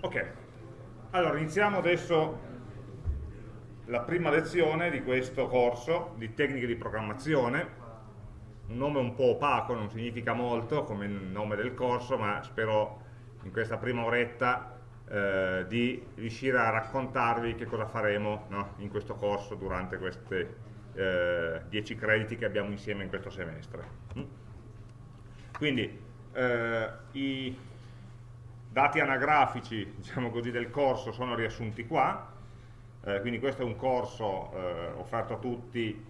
Ok, allora iniziamo adesso la prima lezione di questo corso di tecniche di programmazione, un nome un po' opaco, non significa molto come il nome del corso, ma spero in questa prima oretta eh, di riuscire a raccontarvi che cosa faremo no, in questo corso durante questi eh, 10 crediti che abbiamo insieme in questo semestre. Mm? Quindi eh, i dati anagrafici diciamo così, del corso sono riassunti qua, eh, quindi questo è un corso eh, offerto a tutti,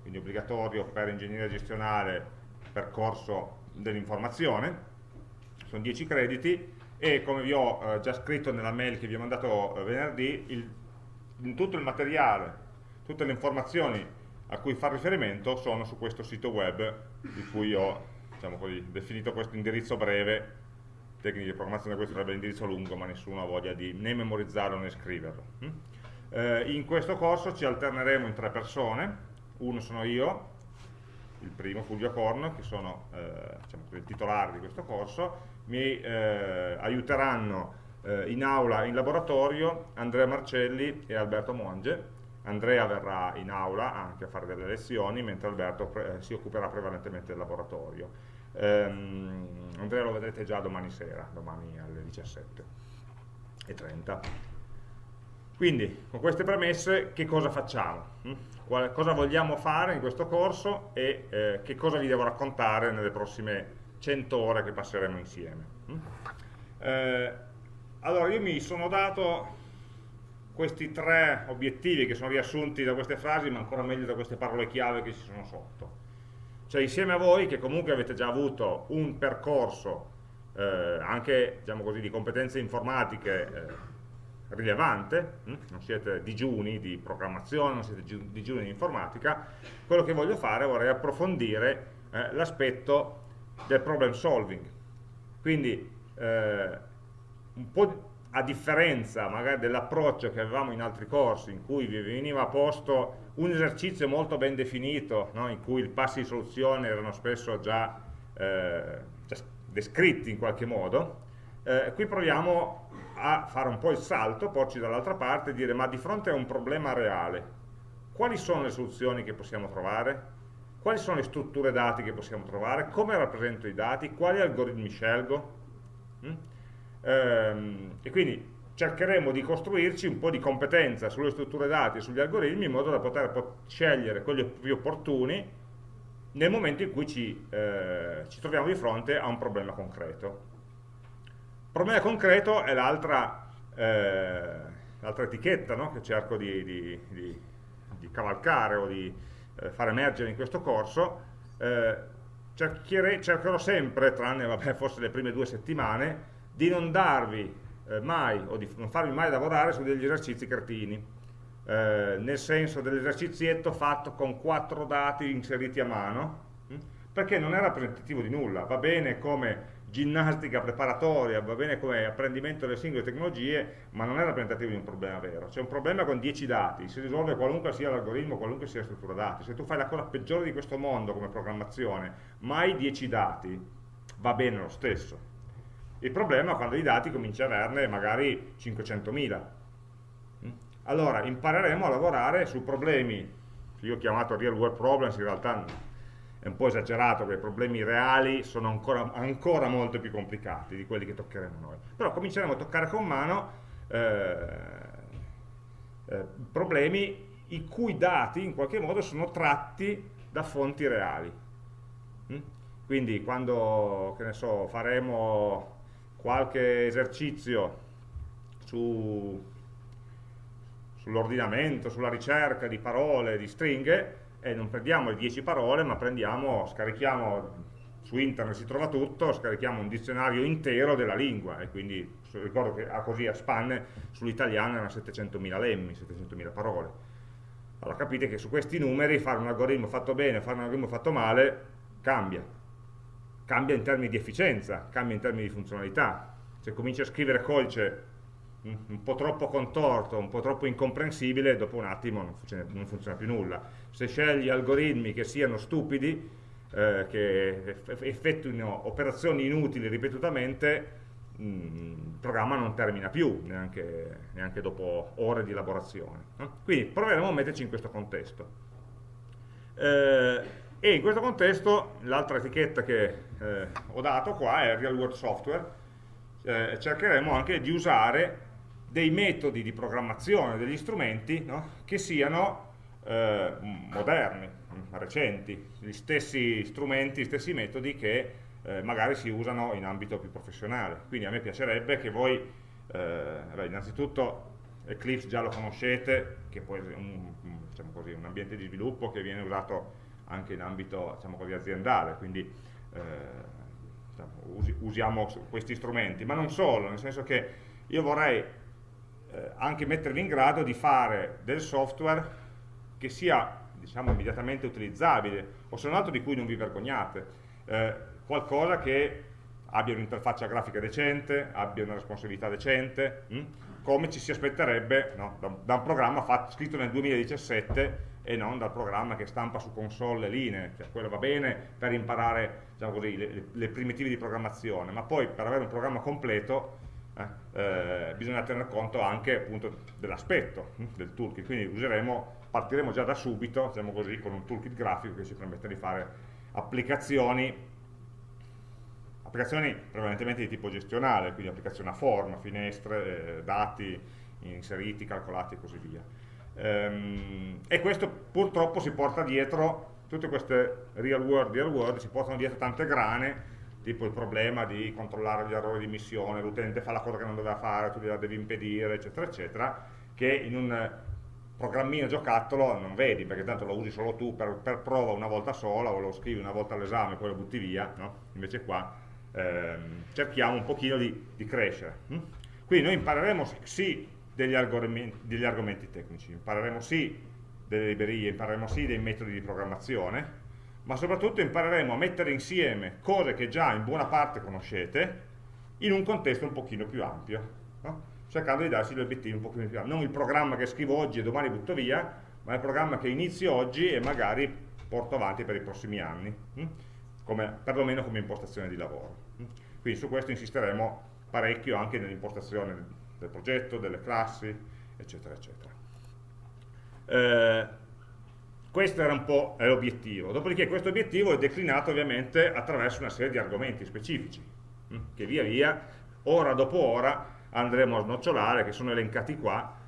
quindi obbligatorio per ingegneria gestionale, percorso dell'informazione, sono 10 crediti e come vi ho eh, già scritto nella mail che vi ho mandato eh, venerdì, il, in tutto il materiale, tutte le informazioni a cui fare riferimento sono su questo sito web di cui ho diciamo così, definito questo indirizzo breve tecniche di programmazione questo sarebbe l'indirizzo lungo ma nessuno ha voglia di né memorizzarlo né scriverlo hm? eh, in questo corso ci alterneremo in tre persone. Uno sono io il primo Fulvio Corno che sono eh, diciamo, il titolare di questo corso. Mi eh, aiuteranno eh, in aula e in laboratorio Andrea Marcelli e Alberto Monge. Andrea verrà in aula anche a fare delle lezioni mentre Alberto eh, si occuperà prevalentemente del laboratorio. Ehm, Andrea lo vedrete già domani sera, domani alle 17.30. Quindi, con queste premesse, che cosa facciamo? Hm? Qual, cosa vogliamo fare in questo corso e eh, che cosa vi devo raccontare nelle prossime 100 ore che passeremo insieme? Hm? Eh, allora, io mi sono dato questi tre obiettivi che sono riassunti da queste frasi, ma ancora meglio da queste parole chiave che ci sono sotto cioè insieme a voi che comunque avete già avuto un percorso eh, anche diciamo così, di competenze informatiche eh, rilevante, hm? non siete digiuni di programmazione, non siete digiuni di informatica, quello che voglio fare vorrei approfondire eh, l'aspetto del problem solving. Quindi eh, un po' a differenza magari dell'approccio che avevamo in altri corsi in cui vi veniva posto un esercizio molto ben definito no? in cui i passi di soluzione erano spesso già, eh, già descritti in qualche modo eh, qui proviamo a fare un po' il salto, porci dall'altra parte e dire ma di fronte a un problema reale quali sono le soluzioni che possiamo trovare? quali sono le strutture dati che possiamo trovare? come rappresento i dati? quali algoritmi scelgo? Mm? Ehm, e quindi cercheremo di costruirci un po' di competenza sulle strutture dati e sugli algoritmi in modo da poter scegliere quelli più opportuni nel momento in cui ci, eh, ci troviamo di fronte a un problema concreto. Il problema concreto è l'altra eh, etichetta no? che cerco di, di, di, di, cavalcare o di eh, far emergere in questo corso. Eh, cercherò sempre, tranne vabbè, forse le prime due settimane, di non darvi eh, mai o di non farvi mai lavorare su degli esercizi cretini eh, nel senso dell'esercizietto fatto con quattro dati inseriti a mano hm? perché non è rappresentativo di nulla. Va bene come ginnastica preparatoria va bene come apprendimento delle singole tecnologie ma non è rappresentativo di un problema vero. C'è un problema con 10 dati. Si risolve qualunque sia l'algoritmo qualunque sia la struttura dati. Se tu fai la cosa peggiore di questo mondo come programmazione mai 10 dati va bene lo stesso il problema è quando i dati cominci a averne magari 500.000. Mm? Allora, impareremo a lavorare su problemi, che io ho chiamato real world problems, in realtà è un po' esagerato, perché i problemi reali sono ancora, ancora molto più complicati di quelli che toccheremo noi. Però cominceremo a toccare con mano eh, eh, problemi i cui dati in qualche modo sono tratti da fonti reali. Mm? Quindi quando, che ne so, faremo qualche esercizio su, sull'ordinamento, sulla ricerca di parole, di stringhe, e non prendiamo le 10 parole, ma prendiamo, scarichiamo, su internet si trova tutto, scarichiamo un dizionario intero della lingua, e quindi ricordo che così a spanne sull'italiano erano 700.000 lemmi, 700.000 parole. Allora capite che su questi numeri fare un algoritmo fatto bene, fare un algoritmo fatto male, cambia cambia in termini di efficienza, cambia in termini di funzionalità. Se cominci a scrivere codice un po' troppo contorto, un po' troppo incomprensibile, dopo un attimo non funziona, non funziona più nulla. Se scegli algoritmi che siano stupidi, eh, che effettuino operazioni inutili ripetutamente, mh, programma non termina più, neanche, neanche dopo ore di elaborazione. Quindi proveremo a metterci in questo contesto. Eh, e in questo contesto l'altra etichetta che eh, ho dato qua è Real World Software, eh, cercheremo anche di usare dei metodi di programmazione degli strumenti no? che siano eh, moderni, recenti, gli stessi strumenti, gli stessi metodi che eh, magari si usano in ambito più professionale. Quindi a me piacerebbe che voi, eh, beh, innanzitutto Eclipse già lo conoscete, che poi è un, diciamo così, un, ambiente di sviluppo che viene usato anche in ambito diciamo così, aziendale, quindi eh, diciamo, usi, usiamo questi strumenti, ma non solo, nel senso che io vorrei eh, anche mettervi in grado di fare del software che sia diciamo, immediatamente utilizzabile, o se non altro di cui non vi vergognate, eh, qualcosa che abbia un'interfaccia grafica decente, abbia una responsabilità decente, mh? Come ci si aspetterebbe no? da, da, un programma fatto, scritto nel 2017 e non dal programma che stampa su console e linee, cioè quello va bene per imparare diciamo così, le, le, primitive di programmazione, ma poi per avere un programma completo eh, eh, bisogna tener conto anche dell'aspetto hm, del toolkit, quindi useremo, partiremo già da subito diciamo così, con un toolkit grafico che ci permette di fare applicazioni applicazioni prevalentemente di tipo gestionale, quindi applicazioni a forma, finestre, eh, dati inseriti, calcolati e così via. Ehm, e questo purtroppo si porta dietro, tutte queste real world, real world si portano dietro tante grane, tipo il problema di controllare gli errori di missione, l'utente fa la cosa che non doveva fare, tu gliela devi impedire, eccetera, eccetera, che in un programmino giocattolo non vedi, perché tanto lo usi solo tu per, per prova una volta sola, o lo scrivi una volta all'esame e poi lo butti via, no? invece qua ehm, cerchiamo un pochino di, di crescere. Hm? Quindi noi impareremo sì degli argomenti, degli argomenti tecnici, impareremo sì delle librerie, impareremo sì dei metodi di programmazione, ma soprattutto impareremo a mettere insieme cose che già in buona parte conoscete in un contesto un pochino più ampio, no? cercando di darsi gli obiettivi un pochino più ampi. Non il programma che scrivo oggi e domani butto via, ma il programma che inizio oggi e magari porto avanti per i prossimi anni, hm? Come, perlomeno come impostazione di lavoro. Quindi su questo insisteremo parecchio anche nell'impostazione del progetto, delle classi, eccetera, eccetera. Eh, questo era un po' l'obiettivo. Dopodiché questo obiettivo è declinato ovviamente attraverso una serie di argomenti specifici, hm, che via via, ora dopo ora, andremo a snocciolare, che sono elencati qua,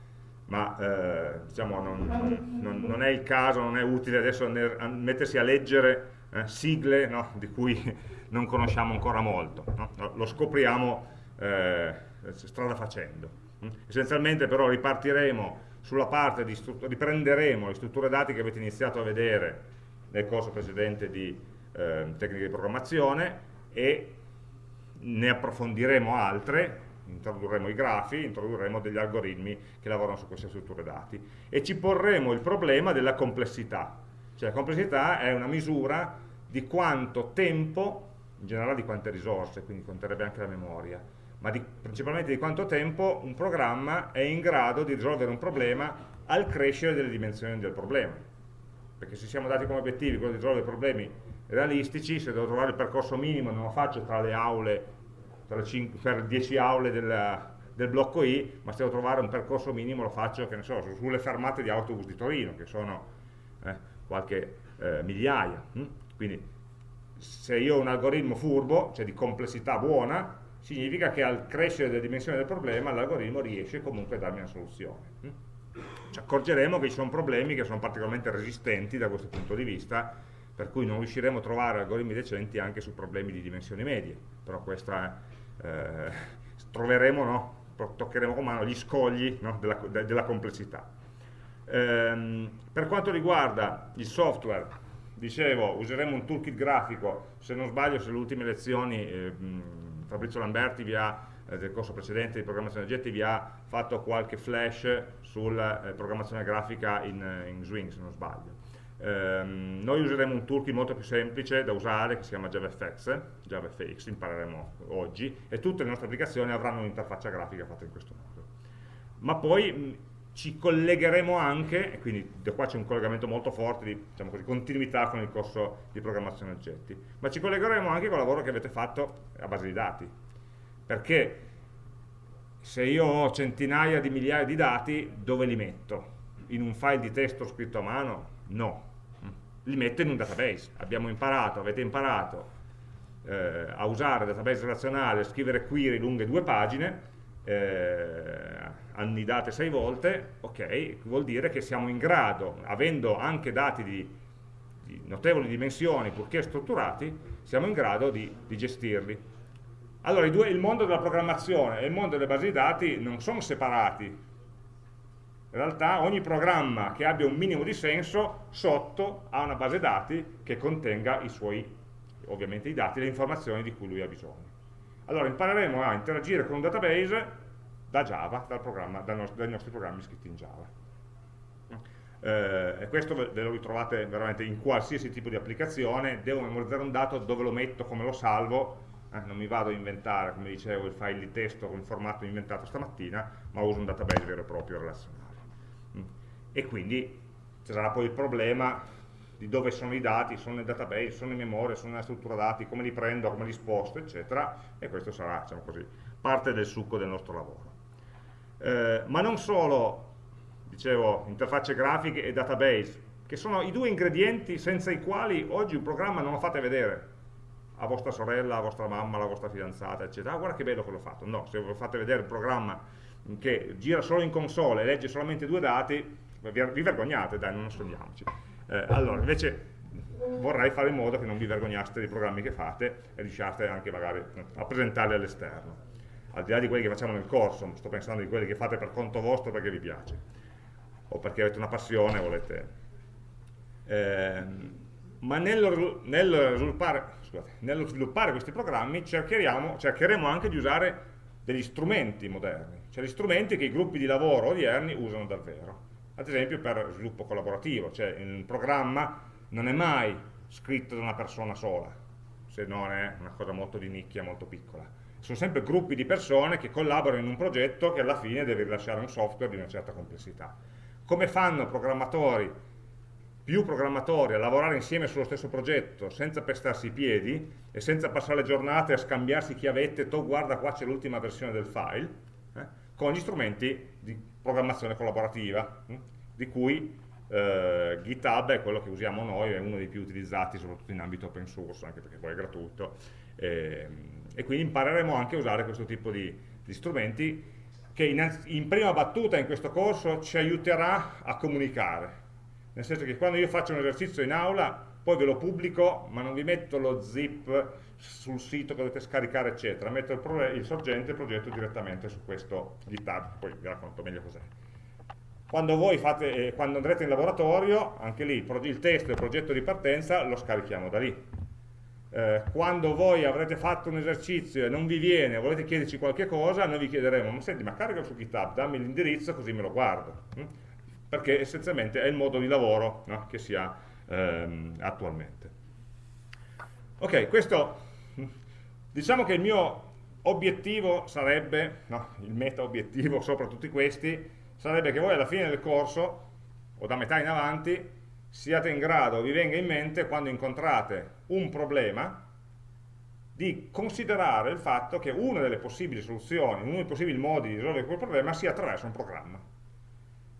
ma eh, diciamo non, non, non, è il caso, non è utile adesso mettersi a leggere eh, sigle no, di cui non conosciamo ancora molto, no? lo scopriamo eh, strada facendo. Mm? Essenzialmente però ripartiremo sulla parte di riprenderemo le strutture dati che avete iniziato a vedere nel corso precedente di eh, tecniche di programmazione e ne approfondiremo altre, introdurremo i grafi, introdurremo degli algoritmi che lavorano su queste strutture dati e ci porremo il problema della complessità, cioè la complessità è una misura di quanto tempo, in generale di quante risorse, quindi conterebbe anche la memoria, ma di, principalmente di quanto tempo un programma è in grado di risolvere un problema al crescere delle dimensioni del problema. Perché se siamo dati come obiettivi quello di risolvere problemi realistici, se devo trovare il percorso minimo non lo faccio tra le aule, tra le 5, per 10 aule della, del blocco I, ma se devo trovare un percorso minimo lo faccio, che ne so, sulle fermate di autobus di Torino, che sono eh, qualche eh, migliaia. Hm? Quindi se io ho un algoritmo furbo, cioè di complessità buona, significa che al crescere delle dimensioni del problema l'algoritmo riesce comunque a darmi una soluzione. Mm? Ci accorgeremo che ci sono problemi che sono particolarmente resistenti da questo punto di vista, per cui non riusciremo a trovare algoritmi decenti anche su problemi di dimensioni medie, però questa eh, troveremo, no? toccheremo con mano gli scogli no? della, de, della, complessità. Ehm, per quanto riguarda il software, dicevo, useremo un toolkit grafico, se non sbaglio, se le ultime lezioni eh, Fabrizio Lamberti vi ha, eh, del corso precedente di programmazione oggetti, vi ha fatto qualche flash sulla eh, programmazione grafica in, eh, in, Swing, se non sbaglio. Ehm, noi useremo un toolkit molto più semplice da usare, che si chiama JavaFX, JavaFX, impareremo oggi, e tutte le nostre applicazioni avranno un'interfaccia grafica fatta in questo modo. Ma poi ci collegheremo anche, e quindi da qua c'è un collegamento molto forte di diciamo così, continuità con il corso di programmazione oggetti, ma ci collegheremo anche con il lavoro che avete fatto a base di dati, perché se io ho centinaia di migliaia di dati, dove li metto? In un file di testo scritto a mano? No. Li metto in un database. Abbiamo imparato, avete imparato eh, a usare database relazionale, a scrivere query lunghe due pagine, eh, annidate sei volte, ok, vuol dire che siamo in grado, avendo anche dati di, di notevoli dimensioni, purché strutturati, siamo in grado di, di gestirli. Allora, due, il mondo della programmazione e il mondo delle basi di dati non sono separati. In realtà ogni programma che abbia un minimo di senso sotto ha una base dati che contenga i suoi, ovviamente i dati, le informazioni di cui lui ha bisogno. Allora impareremo a interagire con un database da Java, dai nostri programmi scritti in Java. Eh, e questo ve lo ritrovate veramente in qualsiasi tipo di applicazione, devo memorizzare un dato, dove lo metto, come lo salvo, eh, non mi vado a inventare, come dicevo, il file di testo con il formato inventato stamattina, ma uso un database vero e proprio relazionale. Mm. E quindi ci sarà poi il problema di dove sono i dati, sono nel database, sono in memoria, sono nella struttura dati, come li prendo, come li sposto, eccetera, e questo sarà, diciamo così, parte del succo del nostro lavoro. Eh, ma non solo, dicevo, interfacce grafiche e database, che sono i due ingredienti senza i quali oggi un programma non lo fate vedere a vostra sorella, a vostra mamma, alla vostra fidanzata, eccetera. Ah, guarda che bello che l'ho fatto. No, se lo fate vedere un programma che gira solo in console e legge solamente due dati, vi vergognate, dai, non nascondiamoci. Eh, allora, invece vorrei fare in modo che non vi vergognaste dei programmi che fate e riusciate anche magari a presentarli all'esterno. Al di là di quelli che facciamo nel corso, sto pensando di quelli che fate per conto vostro perché vi piace, o perché avete una passione e volete... Eh, ma nello, nello, sviluppare, scusate, nello, sviluppare, questi programmi cercheremo anche di usare degli strumenti moderni, cioè gli strumenti che i gruppi di lavoro odierni usano davvero. Ad esempio per sviluppo collaborativo, cioè un programma non è mai scritto da una persona sola, se non è una cosa molto di nicchia, molto piccola. Sono sempre gruppi di persone che collaborano in un progetto che alla fine deve rilasciare un software di una certa complessità. Come fanno programmatori più programmatori a lavorare insieme sullo stesso progetto senza pestarsi i piedi e senza passare le giornate a scambiarsi chiavette, tu guarda qua c'è l'ultima versione del file, eh, con gli strumenti di programmazione collaborativa, eh, di cui eh, GitHub è quello che usiamo noi, è uno dei più utilizzati soprattutto in ambito open source, anche perché poi è gratuito, ehm, e quindi impareremo anche a usare questo tipo di, di strumenti che in, in prima battuta in questo corso ci aiuterà a comunicare, nel senso che quando io faccio un esercizio in aula poi ve lo pubblico ma non vi metto lo zip sul sito che dovete scaricare eccetera metto il, il sorgente il progetto direttamente su questo GitHub poi vi racconto meglio cos'è quando, voi fate, eh, quando andrete in laboratorio anche lì il testo e il progetto di partenza lo scarichiamo da lì eh, quando voi avrete fatto un esercizio e non vi viene, volete chiederci qualche cosa, noi vi chiederemo, ma senti, ma carica su GitHub, dammi l'indirizzo così me lo guardo. Mm? perché essenzialmente è il modo di lavoro no, che si ha ehm, attualmente. Ok, questo diciamo che il mio obiettivo sarebbe, no, il meta obiettivo sopra tutti questi, sarebbe che voi alla fine del corso, o da metà in avanti, siate in grado, vi venga in mente quando incontrate un problema, di considerare il fatto che una delle possibili soluzioni, uno dei possibili modi di risolvere quel problema sia attraverso un programma.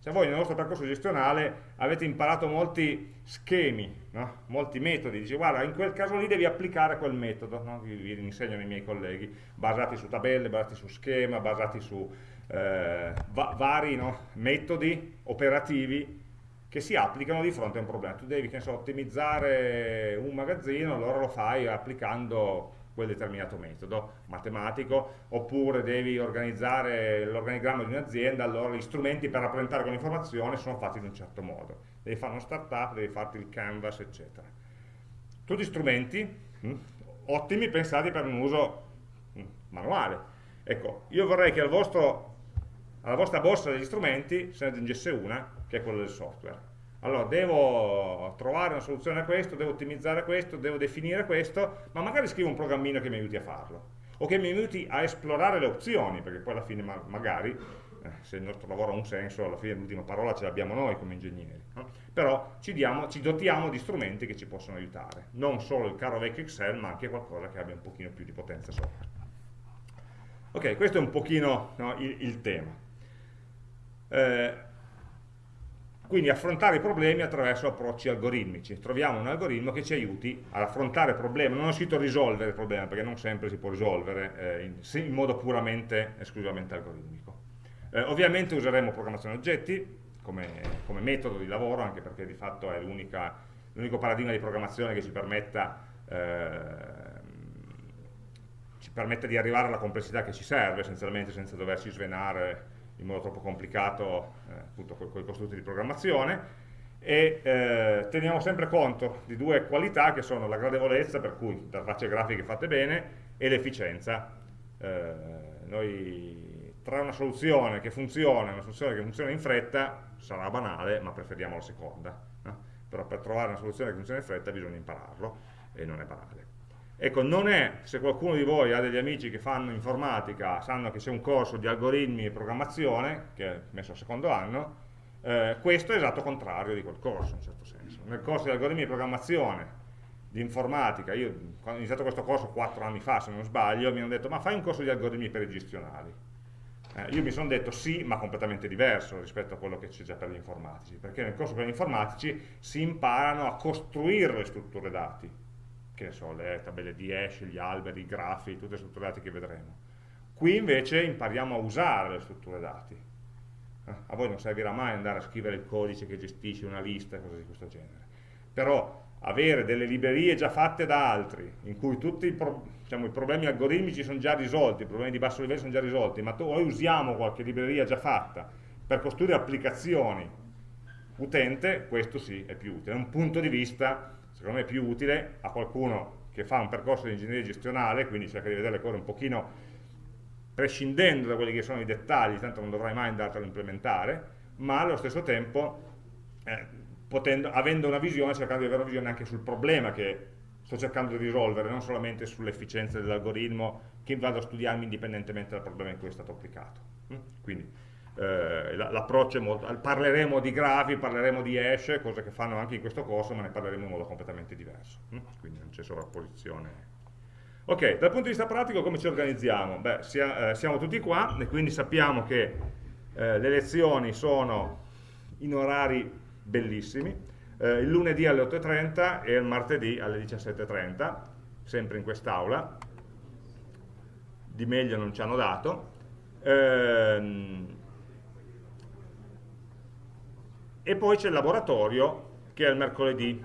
Se voi nel vostro percorso gestionale avete imparato molti schemi, no? molti metodi, dice guarda in quel caso lì devi applicare quel metodo, no? vi, vi, insegnano i miei colleghi, basati su tabelle, basati su schema, basati su eh, va vari no? metodi operativi che si applicano di fronte a un problema. Tu devi so, ottimizzare un magazzino, allora lo fai applicando quel determinato metodo matematico, oppure devi organizzare l'organigramma di un'azienda, allora gli strumenti per rappresentare quell'informazione sono fatti in un certo modo. Devi fare uno startup, devi farti il canvas, eccetera. Tutti strumenti mh, hm, ottimi pensati per un uso mh, hm, manuale. Ecco, io vorrei che al vostro, alla vostra borsa degli strumenti se ne aggiungesse una, che è quella del software allora devo trovare una soluzione a questo, devo ottimizzare questo, devo definire questo, ma magari scrivo un programmino che mi aiuti a farlo, o che mi aiuti a esplorare le opzioni, perché poi alla fine ma magari, eh, se il nostro lavoro ha un senso, alla fine l'ultima parola ce l'abbiamo noi come ingegneri, no? però ci, diamo, ci dotiamo di strumenti che ci possono aiutare, non solo il caro vecchio Excel, ma anche qualcosa che abbia un pochino più di potenza sopra. Ok, questo è un pochino no, il, il, tema. Eh, quindi affrontare i problemi attraverso approcci algoritmici. Troviamo un algoritmo che ci aiuti ad affrontare il problema. Non ho scritto risolvere il problema, perché non sempre si può risolvere eh, in, in, modo puramente, esclusivamente algoritmico. Eh, ovviamente useremo programmazione oggetti come, come, metodo di lavoro, anche perché di fatto è l'unico paradigma di programmazione che ci permetta eh, ci permette di arrivare alla complessità che ci serve essenzialmente senza doverci svenare in modo troppo complicato eh, appunto con i costrutti di programmazione e eh, teniamo sempre conto di due qualità che sono la gradevolezza, per cui interfacce grafiche fatte bene, e l'efficienza. Eh, noi tra una soluzione che funziona e una soluzione che funziona in fretta sarà banale, ma preferiamo la seconda. No? Però per trovare una soluzione che funziona in fretta bisogna impararlo e non è banale. Ecco, non è, se qualcuno di voi ha degli amici che fanno informatica, sanno che c'è un corso di algoritmi e programmazione, che è messo al secondo anno, eh, questo è l'esatto contrario di quel corso, in un certo senso. Nel corso di algoritmi di programmazione, di informatica, io quando ho iniziato questo corso quattro anni fa, se non sbaglio, mi hanno detto, ma fai un corso di algoritmi per i gestionali. Eh, io mi sono detto sì, ma completamente diverso rispetto a quello che c'è già per gli informatici, perché nel corso per gli informatici si imparano a costruire le strutture dati, che so, le tabelle di hash, gli alberi, i grafi, tutte le strutture dati che vedremo. Qui invece impariamo a usare le strutture dati. Eh, a voi non servirà mai andare a scrivere il codice che gestisce una lista e cose di questo genere. Però avere delle librerie già fatte da altri, in cui tutti diciamo, i, problemi algoritmici sono già risolti, i problemi di basso livello sono già risolti, ma noi usiamo qualche libreria già fatta per costruire applicazioni utente, questo sì è più utile. È un punto di vista secondo me più utile a qualcuno che fa un percorso di ingegneria gestionale, quindi cerca di vedere le cose un pochino prescindendo da quelli che sono i dettagli, tanto non dovrai mai andartelo a implementare, ma allo stesso tempo eh, potendo, avendo una visione, cercando di avere una visione anche sul problema che sto cercando di risolvere, non solamente sull'efficienza dell'algoritmo che vado a studiarmi indipendentemente dal problema in cui è stato applicato. Mm? Quindi eh, l'approccio è molto, parleremo di grafi, parleremo di hash, cose che fanno anche in questo corso, ma ne parleremo in modo completamente diverso, hm? quindi non c'è sovrapposizione. Ok, dal punto di vista pratico come ci organizziamo? Beh, sia, eh, siamo tutti qua e quindi sappiamo che eh, le lezioni sono in orari bellissimi, eh, il lunedì alle 8.30 e il martedì alle 17.30, sempre in quest'aula, di meglio non ci hanno dato. Ehm, e poi c'è il laboratorio che è il mercoledì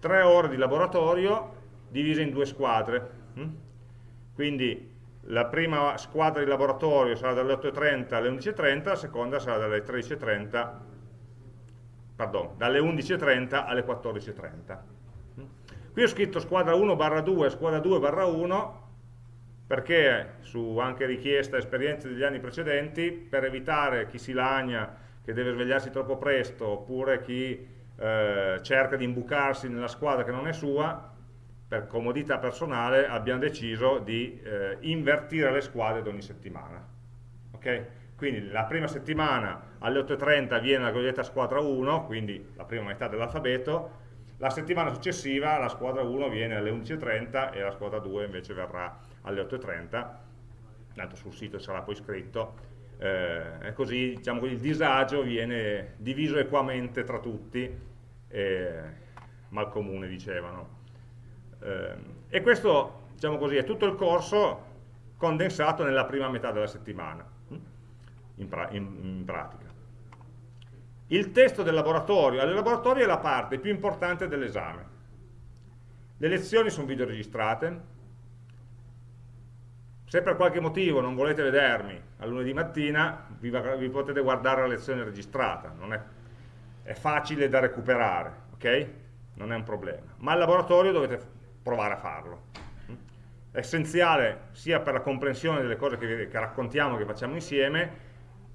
tre ore di laboratorio divise in due squadre hm? quindi la prima squadra di laboratorio sarà dalle 8.30 alle 11.30 la seconda sarà dalle 13.30 pardon, dalle 11.30 alle 14.30 hm? qui ho scritto squadra 1 barra 2 squadra 2 barra 1 perché su anche richiesta e esperienze degli anni precedenti per evitare chi si lagna che deve svegliarsi troppo presto oppure chi eh, cerca di imbucarsi nella squadra che non è sua, per comodità personale abbiamo deciso di eh, invertire le squadre di ogni settimana. Okay? Quindi la prima settimana alle 8.30 viene la cosiddetta squadra 1, quindi la prima metà dell'alfabeto, la settimana successiva la squadra 1 viene alle 11.30 e la squadra 2 invece verrà alle 8.30, tanto sul sito sarà poi scritto, eh, così diciamo, il disagio viene diviso equamente tra tutti, eh, mal comune dicevano. Eh, e questo diciamo così, è tutto il corso condensato nella prima metà della settimana, in, pra in, in pratica. Il testo del laboratorio, il laboratorio è la parte più importante dell'esame. Le lezioni sono videoregistrate, se per qualche motivo non volete vedermi a lunedì mattina, vi, vi potete guardare la lezione registrata, è, è, facile da recuperare, ok? Non è un problema. Ma il laboratorio dovete provare a farlo. È essenziale sia per la comprensione delle cose che, che raccontiamo, che facciamo insieme,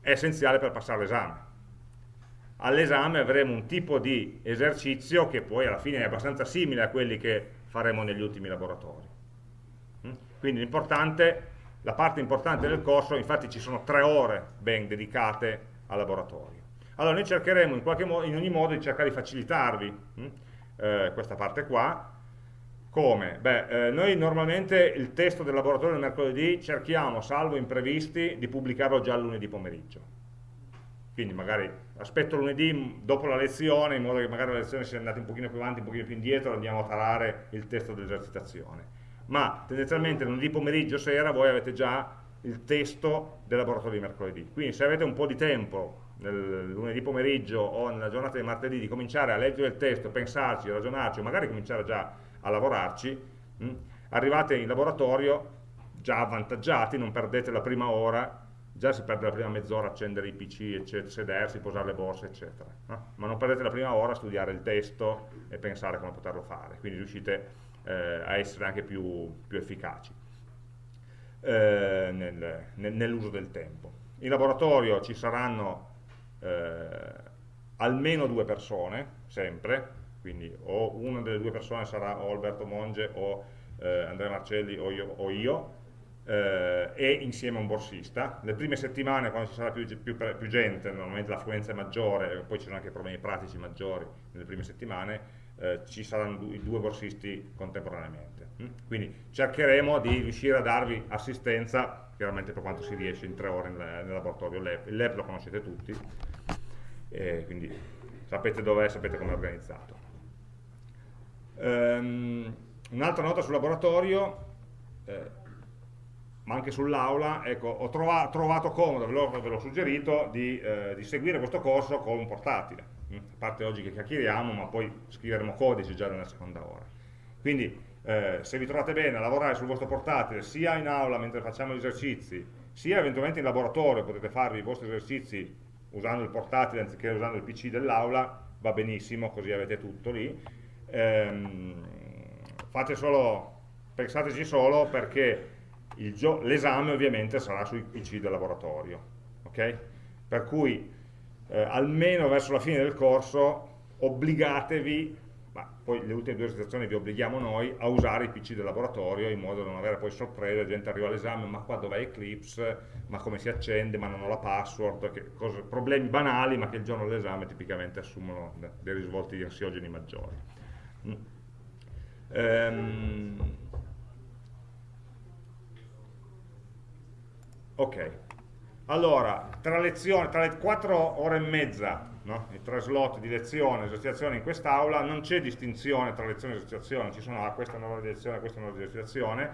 è essenziale per passare l'esame. All'esame avremo un tipo di esercizio che poi alla fine è abbastanza simile a quelli che faremo negli ultimi laboratori. Quindi l'importante, la parte importante del corso, infatti ci sono tre ore ben dedicate al laboratorio. Allora noi cercheremo in, modo, in ogni modo di cercare di facilitarvi hm, eh, questa parte qua, Come? Beh, eh, noi normalmente il testo del laboratorio del mercoledì cerchiamo, salvo imprevisti, di pubblicarlo già lunedì pomeriggio. Quindi magari aspetto lunedì dopo la lezione, in modo che magari la lezione sia andata un pochino più avanti, un pochino più indietro, andiamo a tarare il testo dell'esercitazione. Ma tendenzialmente lunedì pomeriggio sera voi avete già il testo del laboratorio di mercoledì. Quindi se avete un po' di tempo nel lunedì pomeriggio o nella giornata di martedì di cominciare a leggere il testo, pensarci, ragionarci, o magari cominciare già a lavorarci, mh? arrivate in laboratorio già avvantaggiati, non perdete la prima ora, già si perde la prima mezz'ora a accendere i PC, eccetera, sedersi, posare le borse, eccetera. No? Ma non perdete la prima ora a studiare il testo e pensare come poterlo fare, quindi riuscite a essere anche più, più efficaci eh, nel, nel, nell'uso del tempo. In laboratorio ci saranno eh, almeno due persone, sempre, quindi o una delle due persone sarà o Alberto Monge o eh, Andrea Marcelli o io, o io eh, e insieme a un borsista. Le prime settimane, quando ci sarà più, più, più gente, normalmente l'affluenza è maggiore, poi ci sono anche problemi pratici maggiori nelle prime settimane, eh, ci saranno due, due borsisti contemporaneamente. Mm? Quindi cercheremo di riuscire a darvi assistenza, chiaramente per quanto si riesce in tre ore nel, laboratorio LEP. Il LEP lo conoscete tutti, quindi sapete dov'è, sapete come è organizzato. Um, Un'altra nota sul laboratorio, eh, ma anche sull'aula, ecco, ho trova, trovato comodo, ve l'ho suggerito, di, eh, di, seguire questo corso con un portatile. Mm? A parte oggi che chiacchieriamo, ma poi scriveremo codice già nella seconda ora. Quindi, eh, se vi trovate bene a lavorare sul vostro portatile, sia in aula mentre facciamo gli esercizi, sia eventualmente in laboratorio, potete farvi i vostri esercizi usando il portatile anziché usando il PC dell'aula, va benissimo, così avete tutto lì. Ehm, fate solo, pensateci solo perché l'esame ovviamente sarà sui PC del laboratorio, ok? Per cui eh, almeno verso la fine del corso obbligatevi, ma poi le ultime due esercitazioni vi obblighiamo noi, a usare i PC del laboratorio in modo da non avere poi sorprese, la gente arriva all'esame, ma qua dov'è Eclipse, ma come si accende, ma non ho la password, cose, problemi banali ma che il giorno dell'esame tipicamente assumono dei risvolti ansiogeni maggiori. Mm. Um, ok, allora, tra, lezioni, tra le 4 ore e mezza, no? i tre slot di lezione e esercitazione in quest'aula, non c'è distinzione tra lezione e esercitazione, ci sono ah, questa è una ora di lezione, questa è una ora di esercitazione,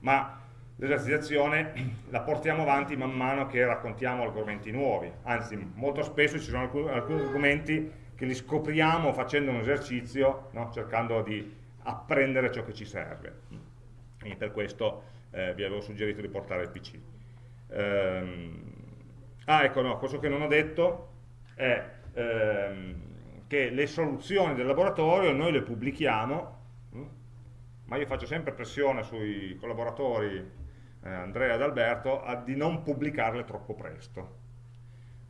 ma l'esercitazione la portiamo avanti man mano che raccontiamo argomenti nuovi, anzi molto spesso ci sono alcuni, alcuni argomenti che li scopriamo facendo un esercizio, no? cercando di apprendere ciò che ci serve. E per questo eh, vi avevo suggerito di portare il PC. Ehm, ah, ecco, no, questo che non ho detto è ehm, che le soluzioni del laboratorio noi le pubblichiamo, hm? ma io faccio sempre pressione sui collaboratori eh, Andrea ed Alberto a, di non pubblicarle troppo presto.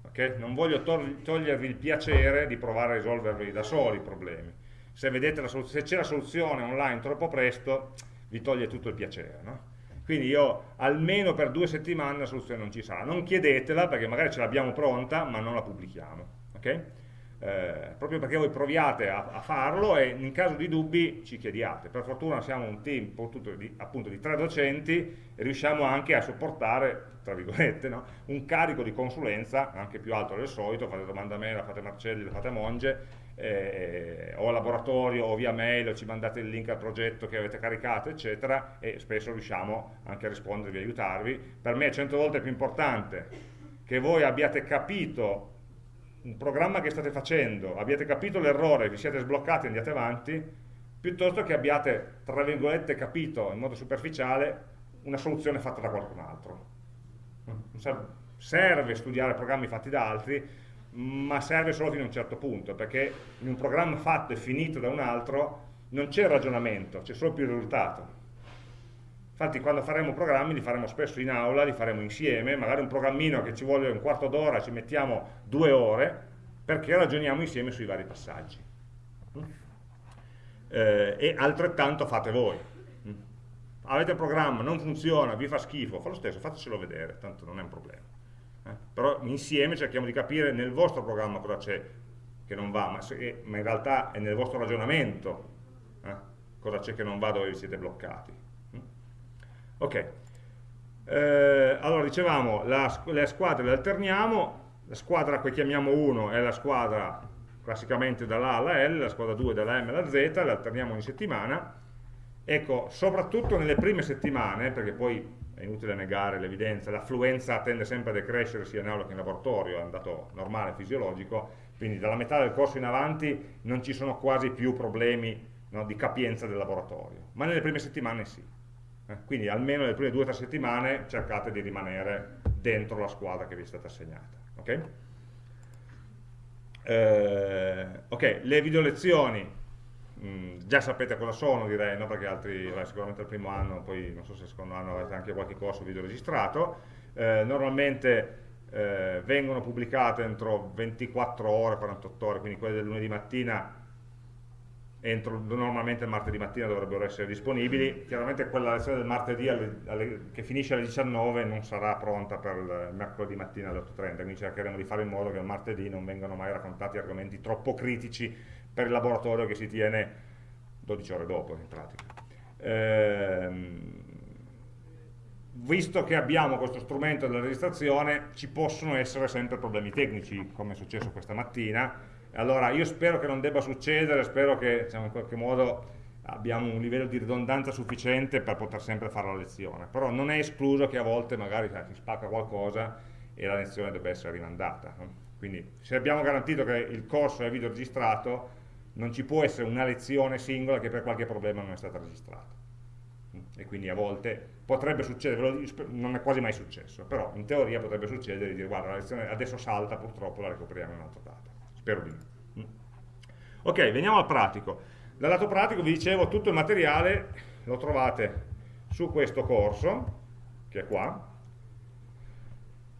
Okay? Non voglio togliervi il piacere di provare a risolvervi da soli i problemi se c'è la soluzione online troppo presto, vi toglie tutto il piacere. No? Quindi io almeno per due settimane la soluzione non ci sarà. Non chiedetela perché magari ce l'abbiamo pronta, ma non la pubblichiamo. Okay? Eh, proprio perché voi proviate a, a, farlo e in caso di dubbi ci chiediate. Per fortuna siamo un team di, appunto di tre docenti e riusciamo anche a sopportare, tra virgolette, no? un carico di consulenza anche più alto del solito, fate domanda a me, la fate a Marcelli, la fate a Monge, eh, o al laboratorio o via mail o ci mandate il link al progetto che avete caricato eccetera e spesso riusciamo anche a rispondervi e aiutarvi. Per me è cento volte più importante che voi abbiate capito un programma che state facendo abbiate capito l'errore, vi siete sbloccati e andiate avanti piuttosto che abbiate tra virgolette capito in modo superficiale una soluzione fatta da qualcun altro. Serve studiare programmi fatti da altri ma serve solo fino a un certo punto, perché in un programma fatto e finito da un altro non c'è ragionamento, c'è solo più risultato. Infatti quando faremo programmi li faremo spesso in aula, li faremo insieme, magari un programmino che ci vuole un quarto d'ora, ci mettiamo due ore, perché ragioniamo insieme sui vari passaggi. Eh, e altrettanto fate voi. Avete un programma, non funziona, vi fa schifo, fa lo stesso, fatecelo vedere, tanto non è un problema. Eh? Però insieme cerchiamo di capire nel vostro programma cosa c'è che non va, ma, se, ma, in realtà è nel vostro ragionamento, eh? cosa c'è che non va dove vi siete bloccati. Ok, eh, allora dicevamo, la, le squadre le alterniamo, la squadra che chiamiamo 1 è la squadra classicamente dalla alla L, la squadra 2 dalla M alla Z, le alterniamo ogni settimana. Ecco, soprattutto nelle prime settimane, perché poi è inutile negare l'evidenza, l'affluenza tende sempre a decrescere sia in aula che in laboratorio, è un dato normale, fisiologico, quindi dalla metà del corso in avanti non ci sono quasi più problemi no, di capienza del laboratorio, ma nelle prime settimane sì. Eh, quindi almeno nelle prime due o tre settimane cercate di rimanere dentro la squadra che vi è stata assegnata. Okay? Eh, ok, le video lezioni Mm, già sapete cosa sono direi, no? perché altri, beh, sicuramente il primo anno, poi non so se il secondo anno avete anche qualche corso video registrato, eh, normalmente eh, vengono pubblicate entro 24 ore, 48 ore, quindi quelle del lunedì mattina entro, normalmente il martedì mattina dovrebbero essere disponibili, chiaramente quella lezione del martedì alle, alle, che finisce alle 19 non sarà pronta per il mercoledì mattina alle 8.30, quindi cercheremo di fare in modo che il martedì non vengano mai raccontati argomenti troppo critici per il laboratorio che si tiene 12 ore dopo in pratica. Ehm, visto che abbiamo questo strumento della registrazione ci possono essere sempre problemi tecnici come è successo questa mattina allora io spero che non debba succedere, spero che diciamo, in qualche modo abbiamo un livello di ridondanza sufficiente per poter sempre fare la lezione, però non è escluso che a volte magari cioè, si spacca qualcosa e la lezione debba essere rimandata. Quindi se abbiamo garantito che il corso è video registrato, non ci può essere una lezione singola che per qualche problema non è stata registrata. E quindi a volte potrebbe succedere, non è quasi mai successo, però in teoria potrebbe succedere di dire guarda la lezione adesso salta, purtroppo la recuperiamo in un'altra data. Spero di no. Mm. Ok, veniamo al pratico. Dal lato pratico vi dicevo tutto il materiale lo trovate su questo corso, che è qua,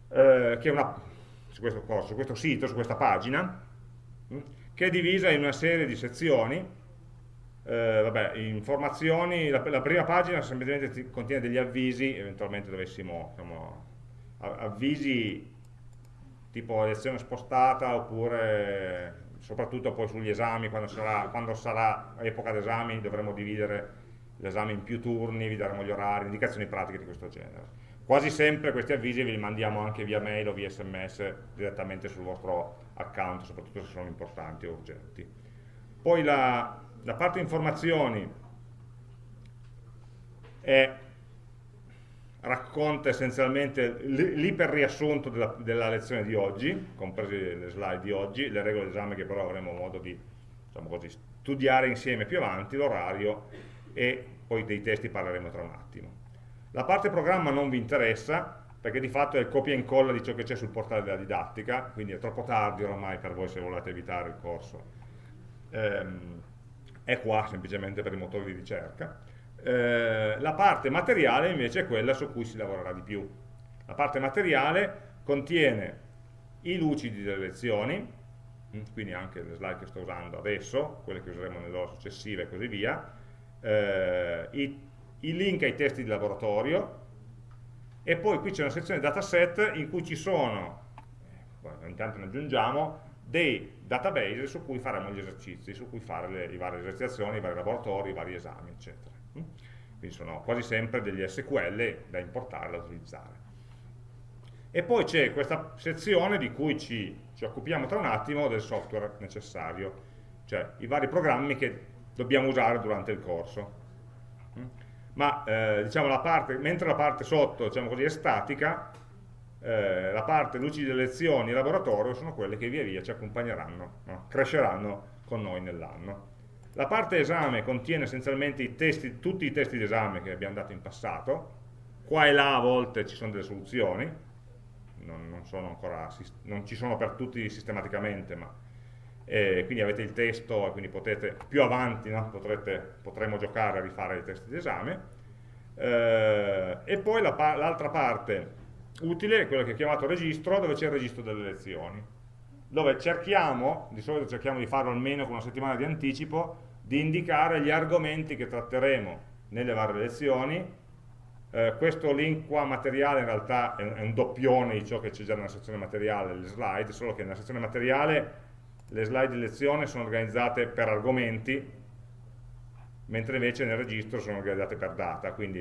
eh, che è una, su questo corso, su questo sito, su questa pagina, che è divisa in una serie di sezioni, eh, vabbè, informazioni, la, la, prima pagina semplicemente contiene degli avvisi, eventualmente dovessimo, diciamo, avvisi tipo lezione spostata oppure soprattutto poi sugli esami, quando sarà, quando sarà epoca d'esami dovremo dividere l'esame in più turni, vi daremo gli orari, indicazioni pratiche di questo genere. Quasi sempre questi avvisi ve li mandiamo anche via mail o via sms direttamente sul vostro account, soprattutto se sono importanti o urgenti. Poi la, la parte informazioni è racconta essenzialmente l'iperriassunto della, della lezione di oggi, comprese le slide di oggi, le regole d'esame che però avremo modo di diciamo così, studiare insieme più avanti, l'orario e poi dei testi parleremo tra un attimo. La parte programma non vi interessa perché di fatto è il copia e incolla di ciò che c'è sul portale della didattica, quindi è troppo tardi ormai per voi se volete evitare il corso. Ehm, è qua semplicemente per i motori di ricerca eh, la parte materiale invece è quella su cui si lavorerà di più. La parte materiale contiene i lucidi delle lezioni, mm, quindi anche le slide che sto usando adesso, quelle che useremo nelle ore successive e così via, eh, i, i, link ai testi di laboratorio, e poi qui c'è una sezione dataset in cui ci sono, eh, intanto ne aggiungiamo, dei database su cui faremo gli esercizi, su cui fare le, le varie esercitazioni, i vari laboratori, i vari esami, eccetera. Quindi sono quasi sempre degli SQL da importare, da utilizzare. E poi c'è questa sezione di cui ci, ci occupiamo tra un attimo del software necessario, cioè i vari programmi che dobbiamo usare durante il corso. Ma eh, diciamo la parte, mentre la parte sotto diciamo così, è statica, eh, la parte luci delle lezioni e laboratorio sono quelle che via via ci accompagneranno, no? cresceranno con noi nell'anno. La parte esame contiene essenzialmente i testi, tutti i testi d'esame che abbiamo dato in passato, qua e là a volte ci sono delle soluzioni, non, non, ancora, non ci sono per tutti sistematicamente, ma eh, quindi avete il testo e quindi potete, più avanti no, potrete, potremo giocare a rifare i testi d'esame. Eh, e poi l'altra la parte utile è quella che ho chiamato registro, dove c'è il registro delle lezioni dove cerchiamo, di solito cerchiamo di farlo almeno con una settimana di anticipo, di indicare gli argomenti che tratteremo nelle varie lezioni. Eh, questo link qua materiale in realtà è un, è un doppione di ciò che c'è già nella sezione materiale, le slide, solo che nella sezione materiale le slide di lezione sono organizzate per argomenti, mentre invece nel registro sono organizzate per data, quindi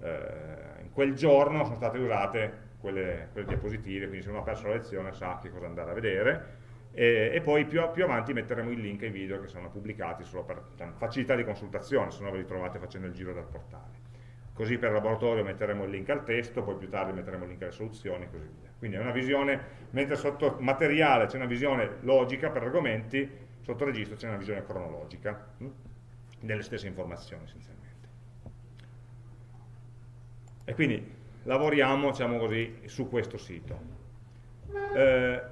eh, in quel giorno sono state usate quelle, quelle, diapositive, quindi se uno ha perso la lezione sa che cosa andare a vedere, e, e poi più, più, avanti metteremo il link ai video che sono pubblicati solo per facilità di consultazione, se no ve li trovate facendo il giro del portale. Così per laboratorio metteremo il link al testo, poi più tardi metteremo il link alle soluzioni e così via. Quindi è una visione, mentre sotto materiale c'è una visione logica per argomenti, sotto registro c'è una visione cronologica hm? delle stesse informazioni essenzialmente. E quindi lavoriamo, diciamo così, su questo sito. Eh,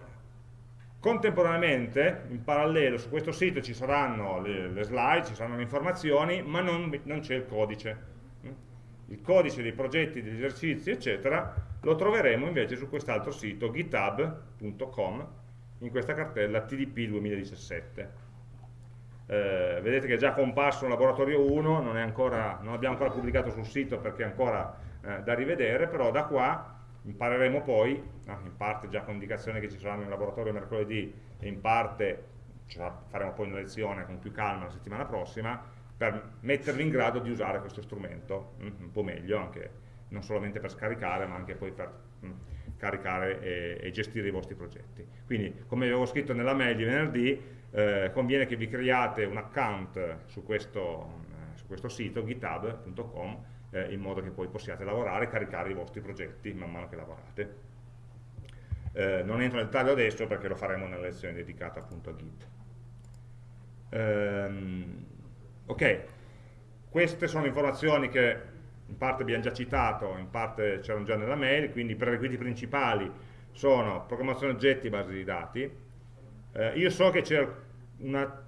contemporaneamente, in parallelo, su questo sito ci saranno le, le slide, ci saranno le informazioni, ma non, non c'è il codice il codice dei progetti, degli esercizi, eccetera, lo troveremo invece su quest'altro sito, github.com, in questa cartella TDP 2017. Eh, vedete che è già comparso un laboratorio 1, non, ancora, non abbiamo ancora pubblicato sul sito perché è ancora eh, da rivedere, però da qua impareremo poi, no, in parte già con indicazione che ci saranno in laboratorio mercoledì e in parte faremo poi una lezione con più calma la settimana prossima, per mettervi in grado di usare questo strumento mm, un po' meglio, anche, non solamente per scaricare, ma anche poi per mh, mm, caricare e, e, gestire i vostri progetti. Quindi, come avevo scritto nella mail di venerdì, eh, conviene che vi creiate un account su questo, eh, su questo sito, github.com, eh, in modo che poi possiate lavorare e caricare i vostri progetti man mano che lavorate. Eh, non entro nel dettaglio adesso perché lo faremo nella lezione dedicata appunto a Git. Ehm, Ok, queste sono informazioni che in parte abbiamo già citato, in parte c'erano già nella mail, quindi i prerequisiti principali sono programmazione oggetti e base di dati. Eh, io so che c'è una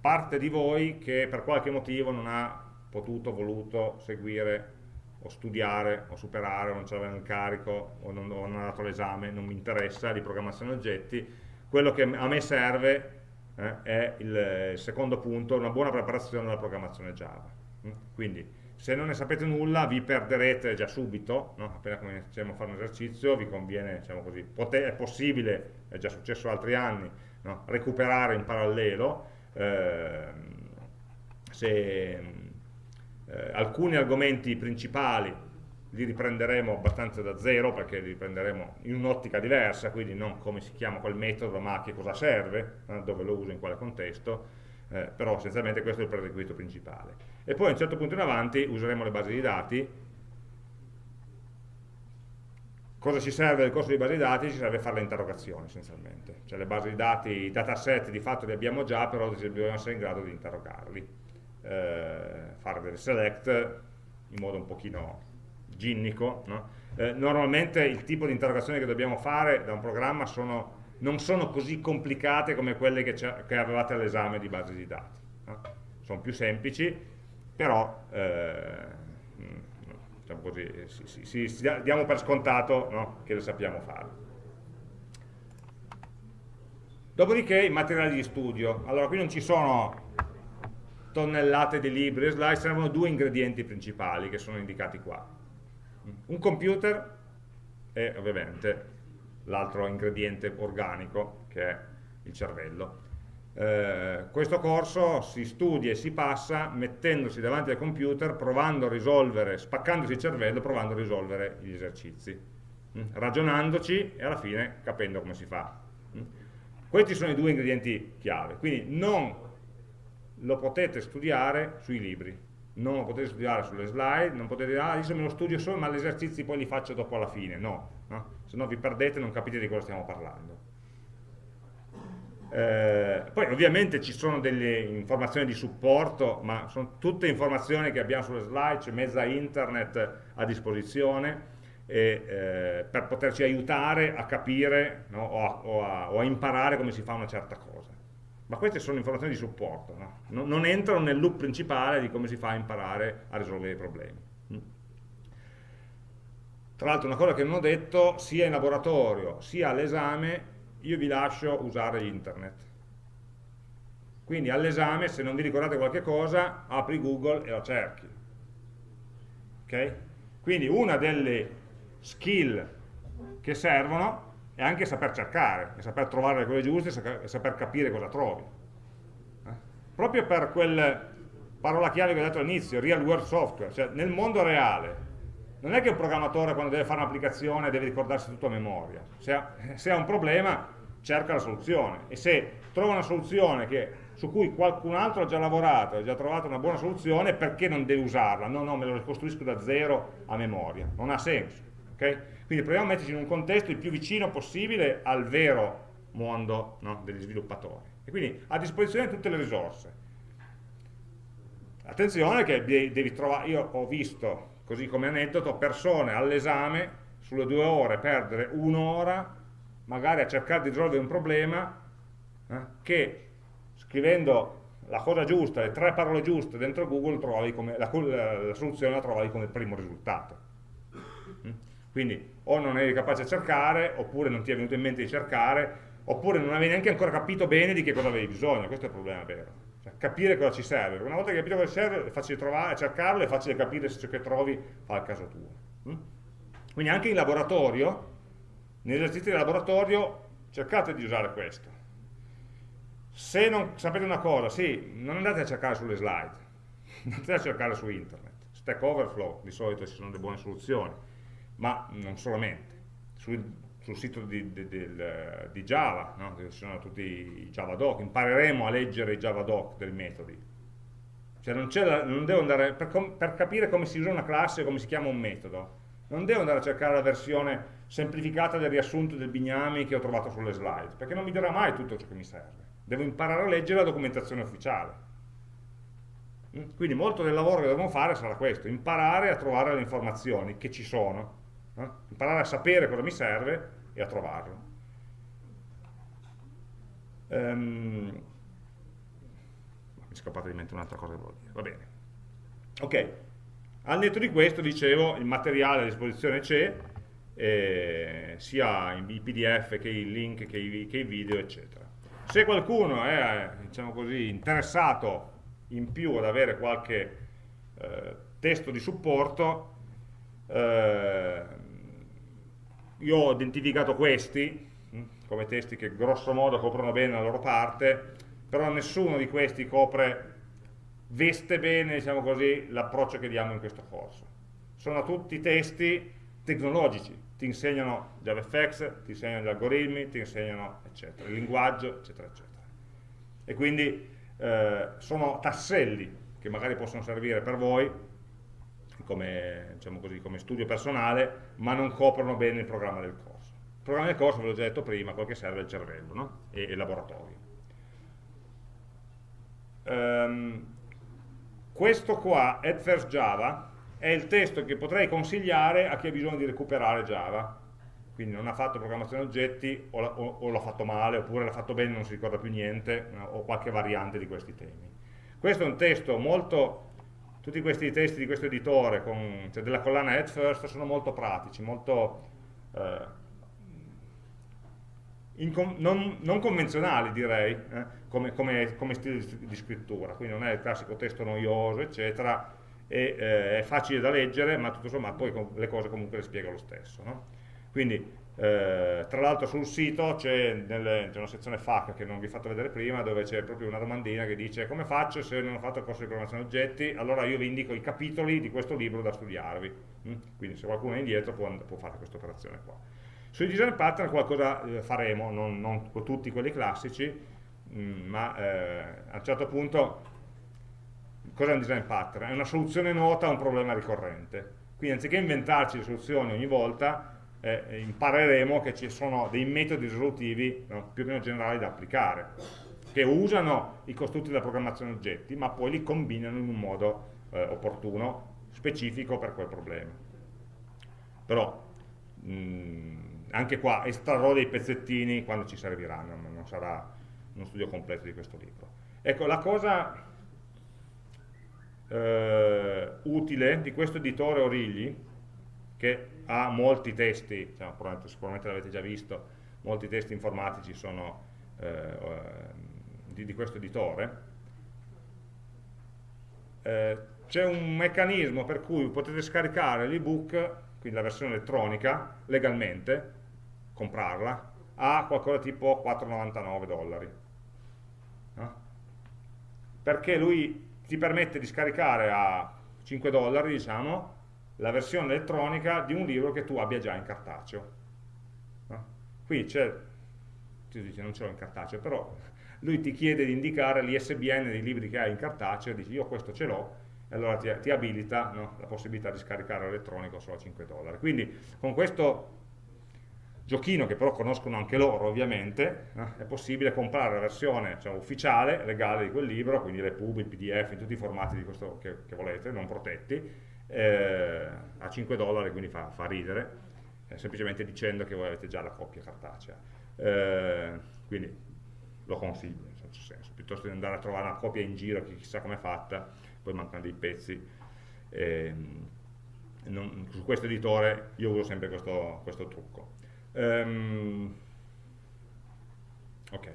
parte di voi che per qualche motivo non ha potuto, voluto seguire o studiare o superare o non ce l'aveva in carico o non, o non ha dato l'esame, non mi interessa di programmazione oggetti, quello che a me serve eh, è il secondo punto, una buona preparazione della programmazione Java. Mm? Quindi se non ne sapete nulla vi perderete già subito, no? appena cominciamo a fare un esercizio vi conviene, diciamo così, è possibile, è già successo altri anni, no? recuperare in parallelo eh, se, eh, alcuni argomenti principali li riprenderemo abbastanza da zero perché li riprenderemo in un'ottica diversa, quindi non come si chiama quel metodo, ma a che cosa serve, eh, dove lo uso, in quale contesto, eh, però essenzialmente questo è il prerequisito principale. E poi a un certo punto in avanti useremo le basi di dati. Cosa ci serve del corso di basi di dati? Ci serve fare le interrogazioni essenzialmente, cioè le basi di dati, i dataset di fatto li abbiamo già, però dobbiamo essere in grado di interrogarli, eh, fare delle select in modo un pochino ginnico, no? eh, normalmente il tipo di interrogazioni che dobbiamo fare da un programma sono, non sono così complicate come quelle che, che avevate all'esame di base di dati. No? Sono più semplici, però eh, diciamo così, si, si, si, diamo per scontato no? che le sappiamo fare. Dopodiché i materiali di studio. Allora, qui non ci sono tonnellate di libri e slide, servono due ingredienti principali che sono indicati qua un computer e ovviamente l'altro ingrediente organico che è il cervello. Eh, questo corso si studia e si passa mettendosi davanti al computer, provando a risolvere, spaccandosi il cervello, provando a risolvere gli esercizi, mm? ragionandoci e alla fine capendo come si fa. Mm? Questi sono i due ingredienti chiave, quindi non lo potete studiare sui libri, non lo potete studiare sulle slide, non potete dire, ah, adesso me lo studio solo, ma gli esercizi poi li faccio dopo alla fine, no, no? se no vi perdete non capite di cosa stiamo parlando. Eh, poi ovviamente ci sono delle informazioni di supporto, ma sono tutte informazioni che abbiamo sulle slide, c'è mezza internet a disposizione, e, eh, per poterci aiutare a capire no, o, a, o, a, o a imparare come si fa una certa cosa ma queste sono informazioni di supporto, no? non, entrano nel loop principale di come si fa a imparare a risolvere i problemi. Mm. Tra l'altro una cosa che non ho detto, sia in laboratorio sia all'esame, io vi lascio usare internet. Quindi all'esame, se non vi ricordate qualche cosa, apri Google e lo cerchi. Okay? Quindi una delle skill che servono e anche saper cercare, e saper trovare le cose giuste e saper capire cosa trovi. Eh? Proprio per quel parola chiave che ho detto all'inizio, real world software, cioè nel mondo reale, non è che un programmatore quando deve fare un'applicazione deve ricordarsi tutto a memoria, se ha, se ha, un problema cerca la soluzione e se trova una soluzione che, su cui qualcun altro ha già lavorato, ha già trovato una buona soluzione, perché non deve usarla? No, no, me lo ricostruisco da zero a memoria, non ha senso. Okay? Quindi proviamo a metterci in un contesto il più vicino possibile al vero mondo no, degli sviluppatori. E quindi a disposizione tutte le risorse. Attenzione che devi trovare, io ho visto, così come aneddoto, persone all'esame, sulle due ore, perdere un'ora, magari a cercare di risolvere un problema, eh, che scrivendo la cosa giusta, le tre parole giuste dentro Google, come, la, la, soluzione la trovavi come primo risultato. Mm? Quindi o non eri capace a cercare, oppure non ti è venuto in mente di cercare, oppure non avevi neanche ancora capito bene di che cosa avevi bisogno, questo è il problema vero capire cosa ci serve. Una volta che hai capito cosa ci serve, è facile trovare, cercarlo, è facile capire se ciò che trovi fa il caso tuo. Mm? Quindi anche in laboratorio, negli esercizi di laboratorio, cercate di usare questo. Se non sapete una cosa, sì, non andate a cercare sulle slide, andate a cercare su internet. Stack Overflow, di solito ci sono delle buone soluzioni, ma non solamente. Su, sul sito di, di, di, di Java, no? ci sono tutti i Javadoc, impareremo a leggere i Javadoc dei metodi. Cioè non, la, non devo andare, per, per, capire come si usa una classe come si chiama un metodo, non devo andare a cercare la versione semplificata del riassunto del Bignami che ho trovato sulle slide, perché non mi dirà mai tutto ciò che mi serve. Devo imparare a leggere la documentazione ufficiale. Mm? Quindi molto del lavoro che dobbiamo fare sarà questo, imparare a trovare le informazioni che ci sono, imparare a sapere cosa mi serve e a trovarlo. Um, mi è scappata di mente un'altra cosa che volevo dire, va bene. Ok, al netto di questo, dicevo, il materiale a disposizione c'è, eh, sia i pdf che i link che i, che i video, eccetera. Se qualcuno è diciamo così, interessato in più ad avere qualche eh, testo di supporto, eh, io ho identificato questi hm, come testi che grosso modo coprono bene la loro parte, però nessuno di questi copre, veste bene, diciamo così, l'approccio che diamo in questo corso. Sono tutti testi tecnologici, ti insegnano JavaFX, ti insegnano gli algoritmi, ti insegnano eccetera, il linguaggio, eccetera, eccetera. E quindi eh, sono tasselli che magari possono servire per voi come, diciamo così, come, studio personale, ma non coprono bene il programma del corso. Il programma del corso, ve l'ho già detto prima, quel che serve è il cervello no? e il laboratorio. Um, questo qua, at first Java, è il testo che potrei consigliare a chi ha bisogno di recuperare Java, quindi non ha fatto programmazione oggetti o l'ha fatto male, oppure l'ha fatto bene e non si ricorda più niente, o qualche variante di questi temi. Questo è un testo molto tutti questi testi di questo editore, con, cioè della collana Head First, sono molto pratici, molto eh, non, non, convenzionali direi, eh, come, come, come, stile di, di, scrittura, quindi non è il classico testo noioso, eccetera, e, eh, è facile da leggere, ma tutto sommato poi le cose comunque le spiega lo stesso. No? Quindi eh, tra l'altro sul sito c'è una sezione FAQ che non vi ho fatto vedere prima dove c'è proprio una domandina che dice come faccio se non ho fatto il corso di programmazione oggetti allora io vi indico i capitoli di questo libro da studiarvi mm? quindi se qualcuno è indietro può, può fare questa operazione qua sui design pattern qualcosa eh, faremo non, non, tutti quelli classici mm, ma eh, a un certo punto cos'è un design pattern? è una soluzione nota a un problema ricorrente quindi anziché inventarci le soluzioni ogni volta eh, impareremo che ci sono dei metodi risolutivi no, più o meno generali da applicare, che usano i costrutti della programmazione oggetti, ma poi li combinano in un modo eh, opportuno, specifico per quel problema. Però, mh, mm, anche qua estrarrò dei pezzettini quando ci serviranno, non sarà uno studio completo di questo libro. Ecco, la cosa eh, utile di questo editore Origli, che ha molti testi, diciamo, sicuramente l'avete già visto, molti testi informatici sono eh, di, di, questo editore, eh, c'è un meccanismo per cui potete scaricare l'ebook, quindi la versione elettronica, legalmente, comprarla, a qualcosa tipo 4,99 dollari. No? Perché lui ti permette di scaricare a 5 dollari, diciamo, la versione elettronica di un libro che tu abbia già in cartaceo. No? Qui c'è, tu dici non ce l'ho in cartaceo, però lui ti chiede di indicare l'ISBN dei libri che hai in cartaceo, dici io questo ce l'ho, e allora ti, ti abilita no, la possibilità di scaricare l'elettronico solo a 5 dollari. Quindi con questo giochino che però conoscono anche loro ovviamente, eh, è possibile comprare la versione diciamo, ufficiale, legale di quel libro, quindi l'EPUB, il PDF, in tutti i formati questo che, che volete, non protetti, eh, a 5 dollari, quindi fa, fa ridere, eh, semplicemente dicendo che voi avete già la copia cartacea. Eh, quindi lo consiglio, in certo senso, piuttosto di andare a trovare una copia in giro che chissà com'è fatta, poi mancano dei pezzi. Ehm, non, su questo editore io uso sempre questo, questo trucco. Um, ok.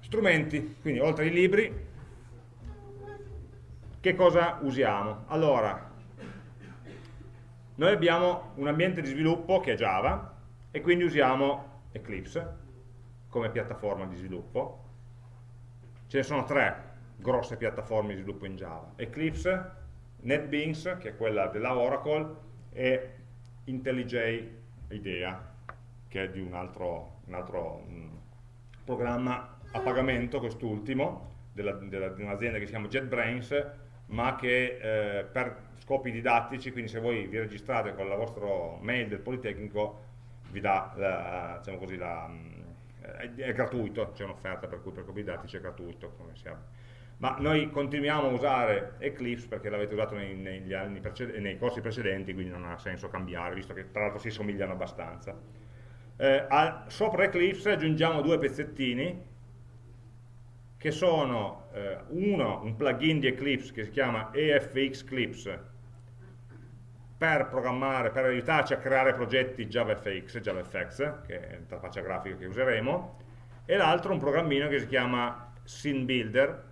Strumenti, quindi oltre ai libri, che cosa usiamo? Allora, noi abbiamo un ambiente di sviluppo che è Java e quindi usiamo Eclipse come piattaforma di sviluppo. Ce ne sono tre grosse piattaforme di sviluppo in Java. Eclipse, NetBeans, che è quella della Oracle, e IntelliJ IDEA, che è di un altro, un altro um, programma a pagamento, quest'ultimo, di un'azienda che si chiama JetBrains, ma che eh, per scopi didattici, quindi se voi vi registrate con la vostra mail del Politecnico, vi dà, la, diciamo così, la, è, è, gratuito, c'è un'offerta per cui per scopi didattici è gratuito, ma noi continuiamo a usare Eclipse perché l'avete usato nei, nei, corsi precedenti, quindi non ha senso cambiare, visto che tra l'altro si somigliano abbastanza. Eh, a, sopra Eclipse aggiungiamo due pezzettini, che sono eh, uno, un plugin di Eclipse che si chiama EFX Clips, per programmare, per aiutarci a creare progetti JavaFX, JavaFX, che è l'interfaccia grafica che useremo, e l'altro un programmino che si chiama Scene Builder,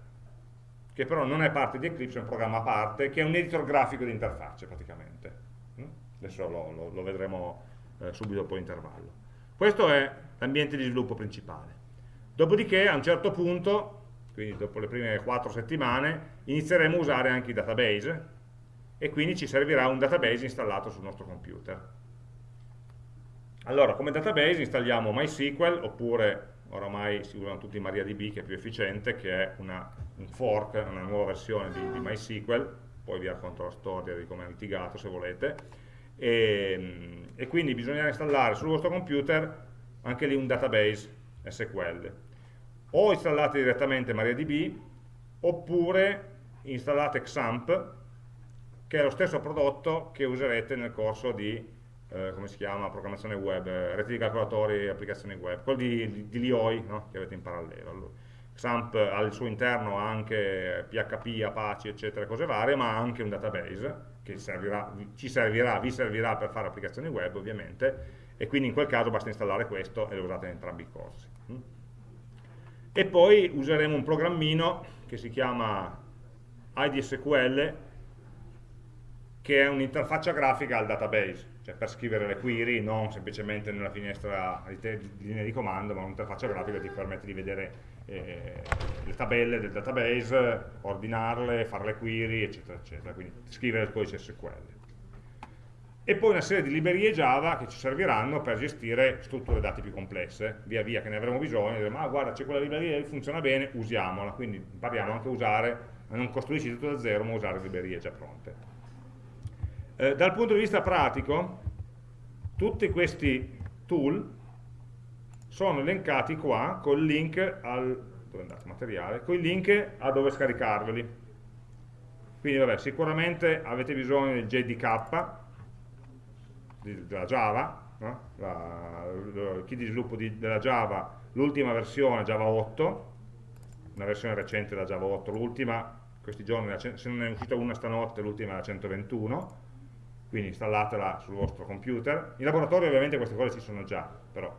che però non è parte di Eclipse, è un programma a parte, che è un editor grafico di interfacce praticamente. Mm? Adesso lo, lo, lo vedremo eh, subito dopo l'intervallo. Questo è l'ambiente di sviluppo principale. Dopodiché a un certo punto, quindi dopo le prime 4 settimane, inizieremo a usare anche i database e quindi ci servirà un database installato sul nostro computer. Allora, come database installiamo MySQL oppure oramai si usano tutti MariaDB che è più efficiente, che è una, un fork, una nuova versione di, di MySQL, poi vi racconto la storia di come è litigato se volete, e, e quindi bisognerà installare sul vostro computer anche lì un database SQL. O installate direttamente MariaDB, oppure installate XAMPP, che è lo stesso prodotto che userete nel corso di eh, come si chiama, programmazione web, eh, reti di calcolatori e applicazioni web, quello di, di, di Lioi no? che avete in parallelo. Allora, XAMPP ha al suo interno anche PHP, Apache, eccetera, cose varie, ma ha anche un database che servirà, ci servirà, vi servirà per fare applicazioni web ovviamente, e quindi in quel caso basta installare questo e lo usate in entrambi i corsi. E poi useremo un programmino che si chiama IDSQL, che è un'interfaccia grafica al database cioè per scrivere le query, non semplicemente nella finestra di, di linea di comando, ma un'interfaccia grafica che ti permette di vedere eh, le tabelle del database, ordinarle, fare le query, eccetera, eccetera, quindi scrivere il codice SQL. E poi una serie di librerie Java che ci serviranno per gestire strutture dati più complesse, via via che ne avremo bisogno, diremo, ah guarda c'è quella libreria che funziona bene, usiamola, quindi impariamo anche a usare, non costruirci tutto da zero, ma usare librerie già pronte. Eh, dal punto di vista pratico, tutti questi tool sono elencati qua col link al materiale, con il link a dove scaricarveli. Quindi vabbè, sicuramente avete bisogno del JDK della Java, no? la, il kit di sviluppo di, della Java, l'ultima versione Java 8, una versione recente della Java 8, l'ultima, questi giorni, se non è uscita una stanotte, l'ultima è la 121, quindi installatela sul vostro computer. In laboratorio ovviamente queste cose ci sono già, però.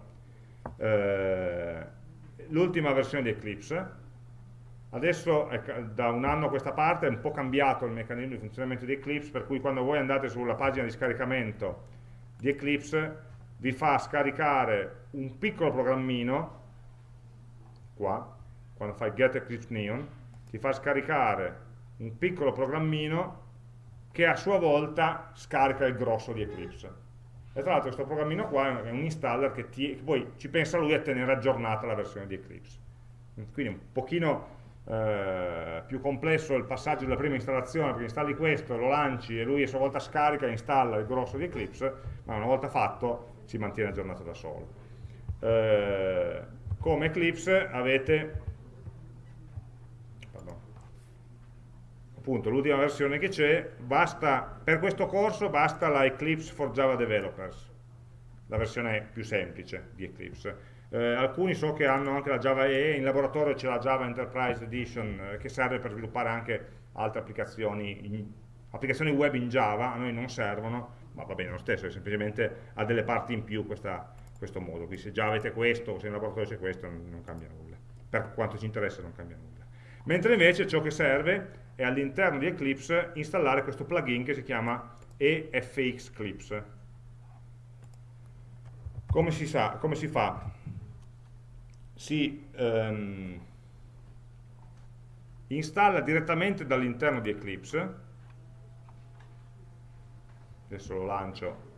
Eh, L'ultima versione di Eclipse, adesso da un anno a questa parte è un po' cambiato il meccanismo di funzionamento di Eclipse, per cui quando voi andate sulla pagina di scaricamento di Eclipse vi fa scaricare un piccolo programmino, qua, quando fai get Eclipse Neon, ti fa scaricare un piccolo programmino che a sua volta scarica il grosso di Eclipse. E tra l'altro questo programmino qua è un installer che, ti, che poi ci pensa lui a tenere aggiornata la versione di Eclipse. Quindi un pochino eh, più complesso il passaggio della prima installazione, perché installi questo, lo lanci e lui a sua volta scarica e installa il grosso di Eclipse, ma una volta fatto si mantiene aggiornato da solo. Eh, come Eclipse avete appunto l'ultima versione che c'è, per questo corso basta la Eclipse for Java Developers, la versione più semplice di Eclipse. Eh, alcuni so che hanno anche la Java EE, in laboratorio c'è la Java Enterprise Edition eh, che serve per sviluppare anche altre applicazioni, in, applicazioni web in Java, a noi non servono, ma va bene lo stesso, semplicemente ha delle parti in più questa, questo modo, quindi se già avete questo se in laboratorio c'è questo non, non cambia nulla, per quanto ci interessa non cambia nulla. Mentre invece ciò che serve è all'interno di Eclipse installare questo plugin che si chiama EFX Clips. Come si, sa, come si fa? Si um, installa direttamente dall'interno di Eclipse, adesso lo lancio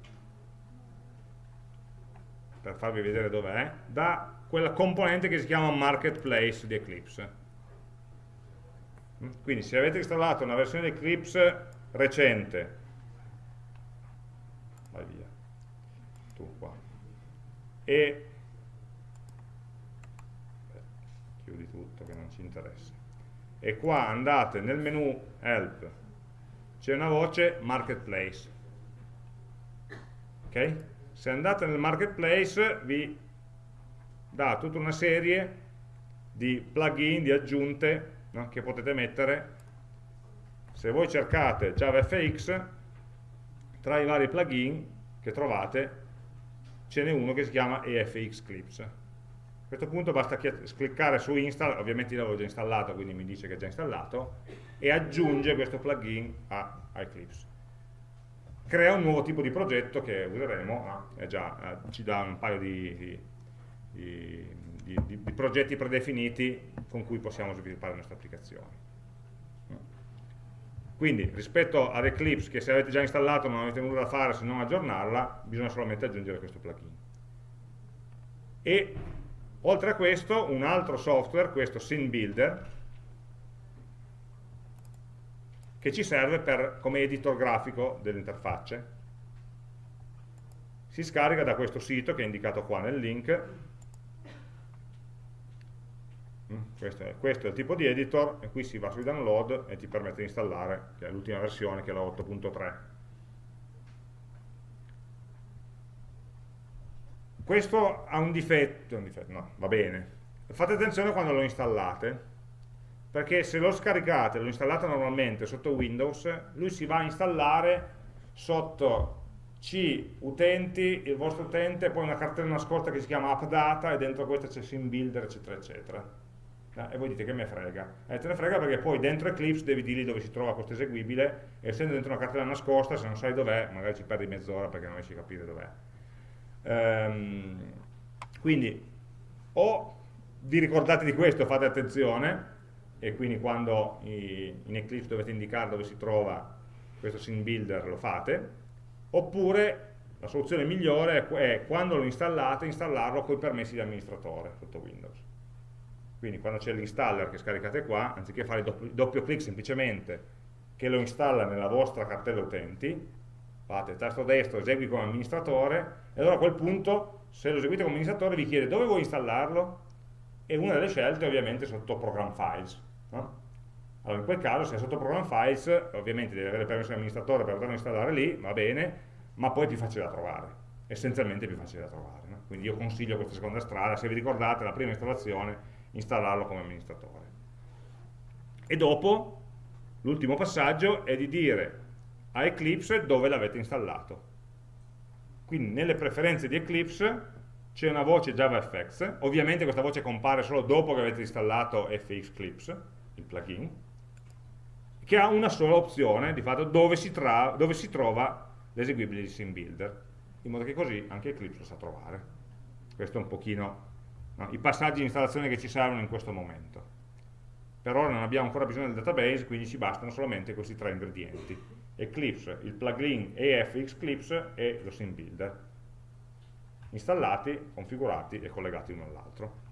per farvi vedere dov'è, da quella componente che si chiama Marketplace di Eclipse. Quindi se avete installato una versione di Eclipse recente, vai via, tu qua, e chiudi tutto che non ci interessa, e qua andate nel menu Help, c'è una voce Marketplace, ok? Se andate nel Marketplace vi dà tutta una serie di plugin, di aggiunte no? che potete mettere se voi cercate JavaFX tra i vari plugin che trovate ce n'è uno che si chiama EFX Clips a questo punto basta cliccare su install, ovviamente io l'avevo già installato quindi mi dice che è già installato e aggiunge questo plugin a, a Eclipse crea un nuovo tipo di progetto che useremo, no? già, eh, ci dà un paio di, di, di di, progetti predefiniti con cui possiamo sviluppare le nostre applicazioni. Quindi rispetto ad Eclipse che se avete già installato non avete nulla da fare se non aggiornarla, bisogna solamente aggiungere questo plugin. E oltre a questo un altro software, questo Scene Builder, che ci serve per, come editor grafico delle interfacce. Si scarica da questo sito che è indicato qua nel link Mm, questo è, questo è, il tipo di editor e qui si va sui download e ti permette di installare l'ultima versione che è la 8.3 questo ha un difetto, un difetto, no, va bene fate attenzione quando lo installate perché se lo scaricate, lo installate normalmente sotto Windows lui si va a installare sotto C utenti, il vostro utente, poi una cartella nascosta che si chiama appdata e dentro questa c'è SimBuilder eccetera eccetera e voi dite che me frega. Eh, te ne frega perché poi dentro Eclipse devi dirgli dove si trova questo eseguibile essendo dentro una cartella nascosta, se non sai dov'è, magari ci perdi mezz'ora perché non riesci a capire dov'è. Ehm, quindi o vi ricordate di questo, fate attenzione e quindi quando in Eclipse dovete indicare dove si trova questo scene builder lo fate, oppure la soluzione migliore è quando lo installate, installarlo con i permessi di amministratore sotto Windows. Quindi quando c'è l'installer che scaricate qua, anziché fare doppio, doppio clic semplicemente che lo installa nella vostra cartella utenti, fate tasto destro, esegui come amministratore, e allora a quel punto, se lo eseguite come amministratore, vi chiede dove vuoi installarlo, e una delle scelte è ovviamente sotto Program Files. No? Allora in quel caso, se è sotto Program Files, ovviamente devi avere permesso di amministratore per poterlo installare lì, va bene, ma poi è più facile da trovare, essenzialmente più facile da trovare. No? Quindi io consiglio questa seconda strada, se vi ricordate la prima installazione installarlo come amministratore. E dopo, l'ultimo passaggio è di dire a Eclipse dove l'avete installato. Quindi nelle preferenze di Eclipse c'è una voce JavaFX, ovviamente questa voce compare solo dopo che avete installato FX Clips, il plugin, che ha una sola opzione, di fatto, dove si, dove si trova l'eseguibile di SimBuilder, in modo che così anche Eclipse lo sa trovare. Questo è un pochino no? i passaggi di installazione che ci servono in questo momento. Per ora non abbiamo ancora bisogno del database, quindi ci bastano solamente questi tre ingredienti. Eclipse, il plugin EF Eclipse e lo sim builder installati, configurati e collegati uno all'altro.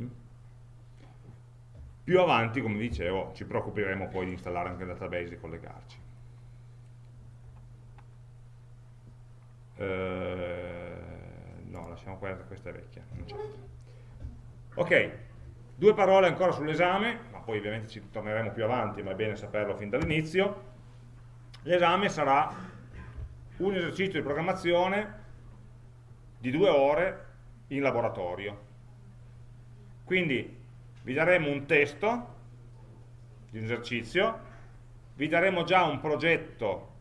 Mm. Più avanti, come dicevo, ci preoccuperemo poi di installare anche il database e collegarci. Eh, no, lasciamo questa, questa è vecchia, Ok, due parole ancora sull'esame, poi ovviamente ci torneremo più avanti, ma è bene saperlo fin dall'inizio. L'esame sarà un esercizio di programmazione di due ore in laboratorio. Quindi vi daremo un testo di un esercizio, vi daremo già un progetto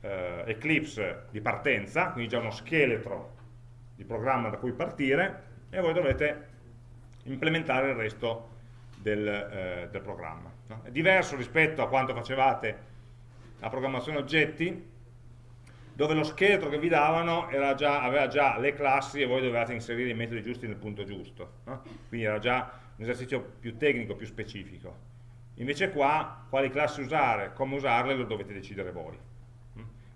eh, Eclipse di partenza, quindi già uno scheletro di programma da cui partire e voi dovete implementare il resto del, eh, del programma. No? È diverso rispetto a quanto facevate la programmazione oggetti, dove lo scheletro che vi davano già, aveva già le classi e voi dovevate inserire i metodi giusti nel punto giusto. No? Quindi era già un esercizio più tecnico, più specifico. Invece qua, quali classi usare, come usarle, lo dovete decidere voi.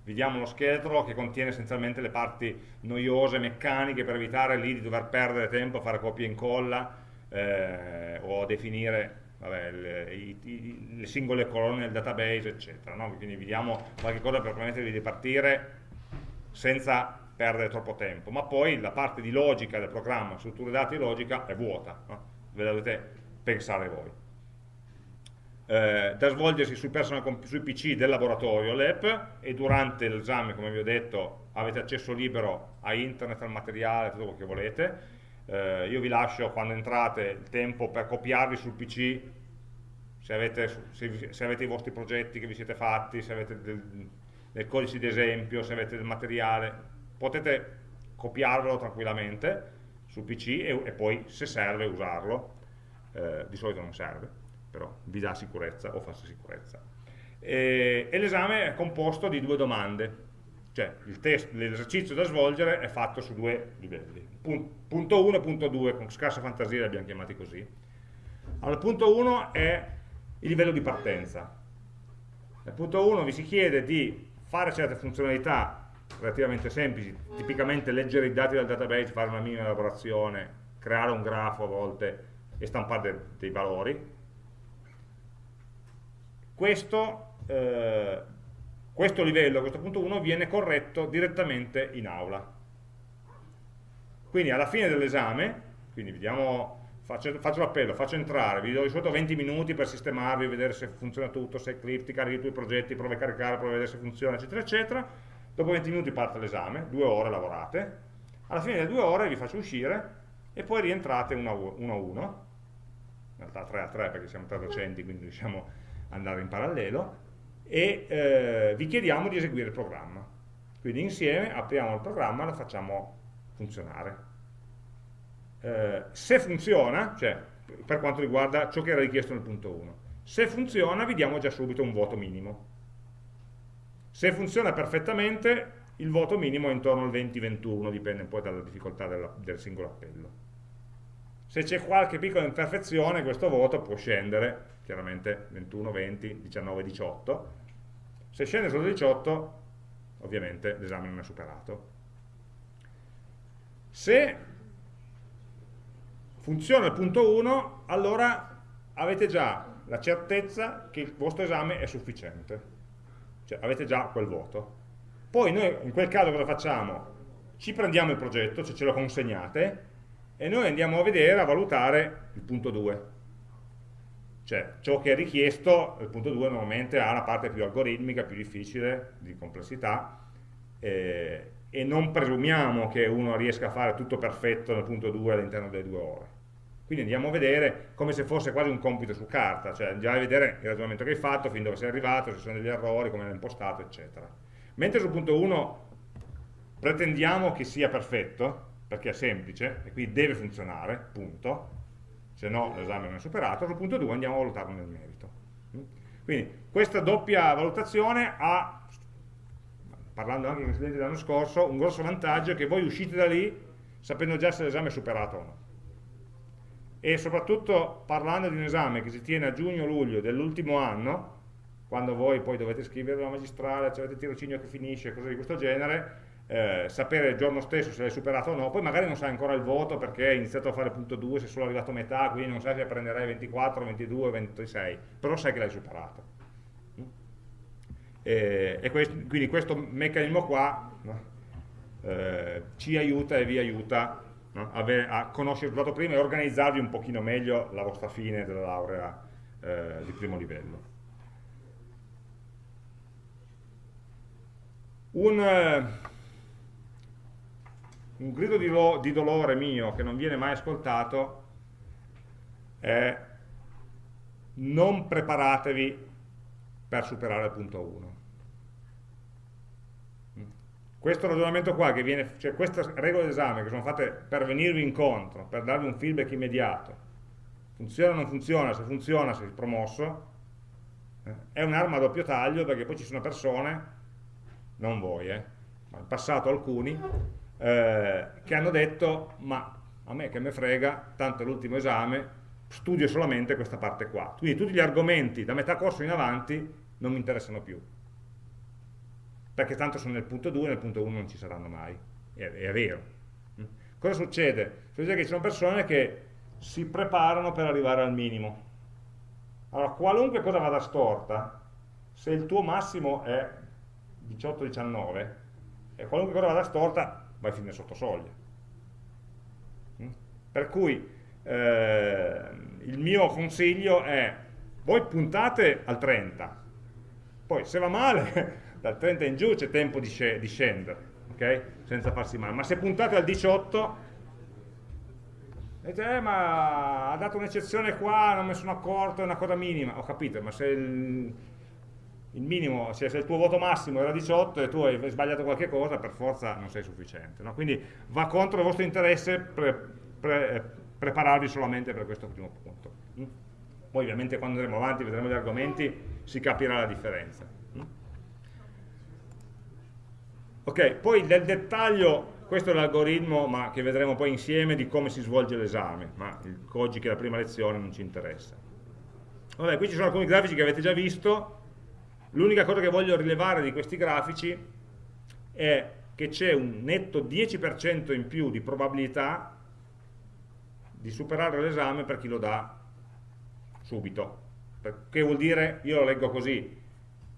Vi diamo uno scheletro che contiene essenzialmente le parti noiose, meccaniche, per evitare lì di dover perdere tempo a fare copia e incolla eh, o definire vabbè, le, i, i, le, singole colonne del database, eccetera. No? Quindi vi diamo qualche cosa per permettervi di partire senza perdere troppo tempo, ma poi la parte di logica del programma, strutture dati logica, è vuota, no? ve la dovete pensare voi. Eh, da svolgersi sui, sui, PC del laboratorio LEP e durante l'esame, come vi ho detto, avete accesso libero a internet, al materiale, tutto quello che volete, eh, io vi lascio quando entrate il tempo per copiarvi sul PC se avete, se, se avete i vostri progetti che vi siete fatti, se avete del, del codice di esempio, se avete del materiale, potete copiarvelo tranquillamente sul PC e, e poi se serve usarlo, eh, di solito non serve, però vi dà sicurezza o falsa sicurezza. E, e l'esame è composto di due domande, cioè l'esercizio da svolgere è fatto su due livelli, punto 1 e punto 2, con scarsa fantasia li abbiamo chiamati così. Allora, punto 1 è il livello di partenza. Nel punto 1 vi si chiede di fare certe funzionalità relativamente semplici, tipicamente leggere i dati dal database, fare una minima elaborazione, creare un grafo a volte e stampare dei, dei valori. Questo eh, questo livello, questo punto 1, viene corretto direttamente in aula. Quindi alla fine dell'esame, quindi vediamo, faccio, faccio l'appello, faccio entrare, vi do di solito 20 minuti per sistemarvi, vedere se funziona tutto, se è carichi i tuoi progetti, provi a caricare, provi a vedere se funziona, eccetera, eccetera. Dopo 20 minuti parte l'esame, due ore lavorate, alla fine delle due ore vi faccio uscire e poi rientrate uno a uno, in realtà 3 a 3 perché siamo tre docenti, quindi riusciamo ad andare in parallelo, e eh, vi chiediamo di eseguire il programma. Quindi insieme apriamo il programma e lo facciamo funzionare. Eh, se funziona, cioè per quanto riguarda ciò che era richiesto nel punto 1, se funziona vi diamo già subito un voto minimo. Se funziona perfettamente il voto minimo è intorno al 20-21, dipende poi dalla difficoltà della, del singolo appello. Se c'è qualche piccola imperfezione questo voto può scendere chiaramente 21, 20, 19, 18. Se scende solo 18, ovviamente l'esame non è superato. Se funziona il punto 1, allora avete già la certezza che il vostro esame è sufficiente. Cioè avete già quel voto. Poi noi in quel caso cosa facciamo? Ci prendiamo il progetto, cioè ce lo consegnate, e noi andiamo a vedere, a valutare il punto 2 cioè, ciò che è richiesto, il punto 2 normalmente ha una parte più algoritmica, più difficile, di complessità, eh, e non presumiamo che uno riesca a fare tutto perfetto nel punto 2 all'interno delle due ore. Quindi andiamo a vedere come se fosse quasi un compito su carta, cioè andiamo a vedere il ragionamento che hai fatto, fin dove sei arrivato, se ci sono degli errori, come l'hai impostato, eccetera. Mentre sul punto 1 pretendiamo che sia perfetto, perché è semplice, e quindi deve funzionare, punto, se no l'esame non è superato, sul punto 2 andiamo a valutarlo nel merito. Quindi questa doppia valutazione ha parlando anche con gli studenti dell'anno scorso, un grosso vantaggio è che voi uscite da lì sapendo già se l'esame è superato o no. E soprattutto parlando di un esame che si tiene a giugno-luglio dell'ultimo anno, quando voi poi dovete scrivere la magistrale, avete il tirocinio che finisce, cose di questo genere, eh, sapere il giorno stesso se l'hai superato o no, poi magari non sai ancora il voto perché hai iniziato a fare punto 2, sei solo arrivato a metà, quindi non sai se prenderai 24, 22, 26, però sai che l'hai superato. E, e questo, quindi questo meccanismo qua no, eh, ci aiuta e vi aiuta no, a, a, conoscere il risultato prima e organizzarvi un pochino meglio la vostra fine della laurea eh, di primo livello. Un, eh, un grido di, di dolore mio che non viene mai ascoltato è non preparatevi per superare il punto 1 questo ragionamento qua, viene, cioè queste regole d'esame che sono fatte per venirvi incontro, per darvi un feedback immediato, funziona o non funziona, se funziona sei promosso, eh, è un'arma a doppio taglio perché poi ci sono persone, non voi, eh, ma in passato alcuni, eh, che hanno detto ma a me che me frega, tanto è l'ultimo esame, studio solamente questa parte qua. Quindi tutti gli argomenti da metà corso in avanti non mi interessano più perché tanto sono nel punto 2 e nel punto 1 non ci saranno mai, è, è vero. Mm. Cosa succede? Succede che ci sono persone che si preparano per arrivare al minimo. Allora, qualunque cosa vada storta, se il tuo massimo è 18-19, e qualunque cosa vada storta, vai finire sotto soglia. Mm. Per cui eh, il mio consiglio è, voi puntate al 30, poi se va male dal 30 in giù c'è tempo di, di scendere, ok? Senza farsi male. Ma se puntate al 18, dite, eh, ma ha dato un'eccezione qua, non ne sono accorto, è una cosa minima. Ho capito, ma se il, il minimo, cioè se il tuo voto massimo era 18 e tu hai sbagliato qualche cosa, per forza non sei sufficiente. No? Quindi va contro il vostro interesse pre, pre, prepararvi solamente per questo primo punto. Mm? Poi ovviamente quando andremo avanti vedremo gli argomenti, si capirà la differenza. Ok, poi nel dettaglio, questo è l'algoritmo che vedremo poi insieme di come si svolge l'esame, ma oggi che è la prima lezione non ci interessa. Vabbè, qui ci sono alcuni grafici che avete già visto, l'unica cosa che voglio rilevare di questi grafici è che c'è un netto 10% in più di probabilità di superare l'esame per chi lo dà subito. Che vuol dire, io lo leggo così,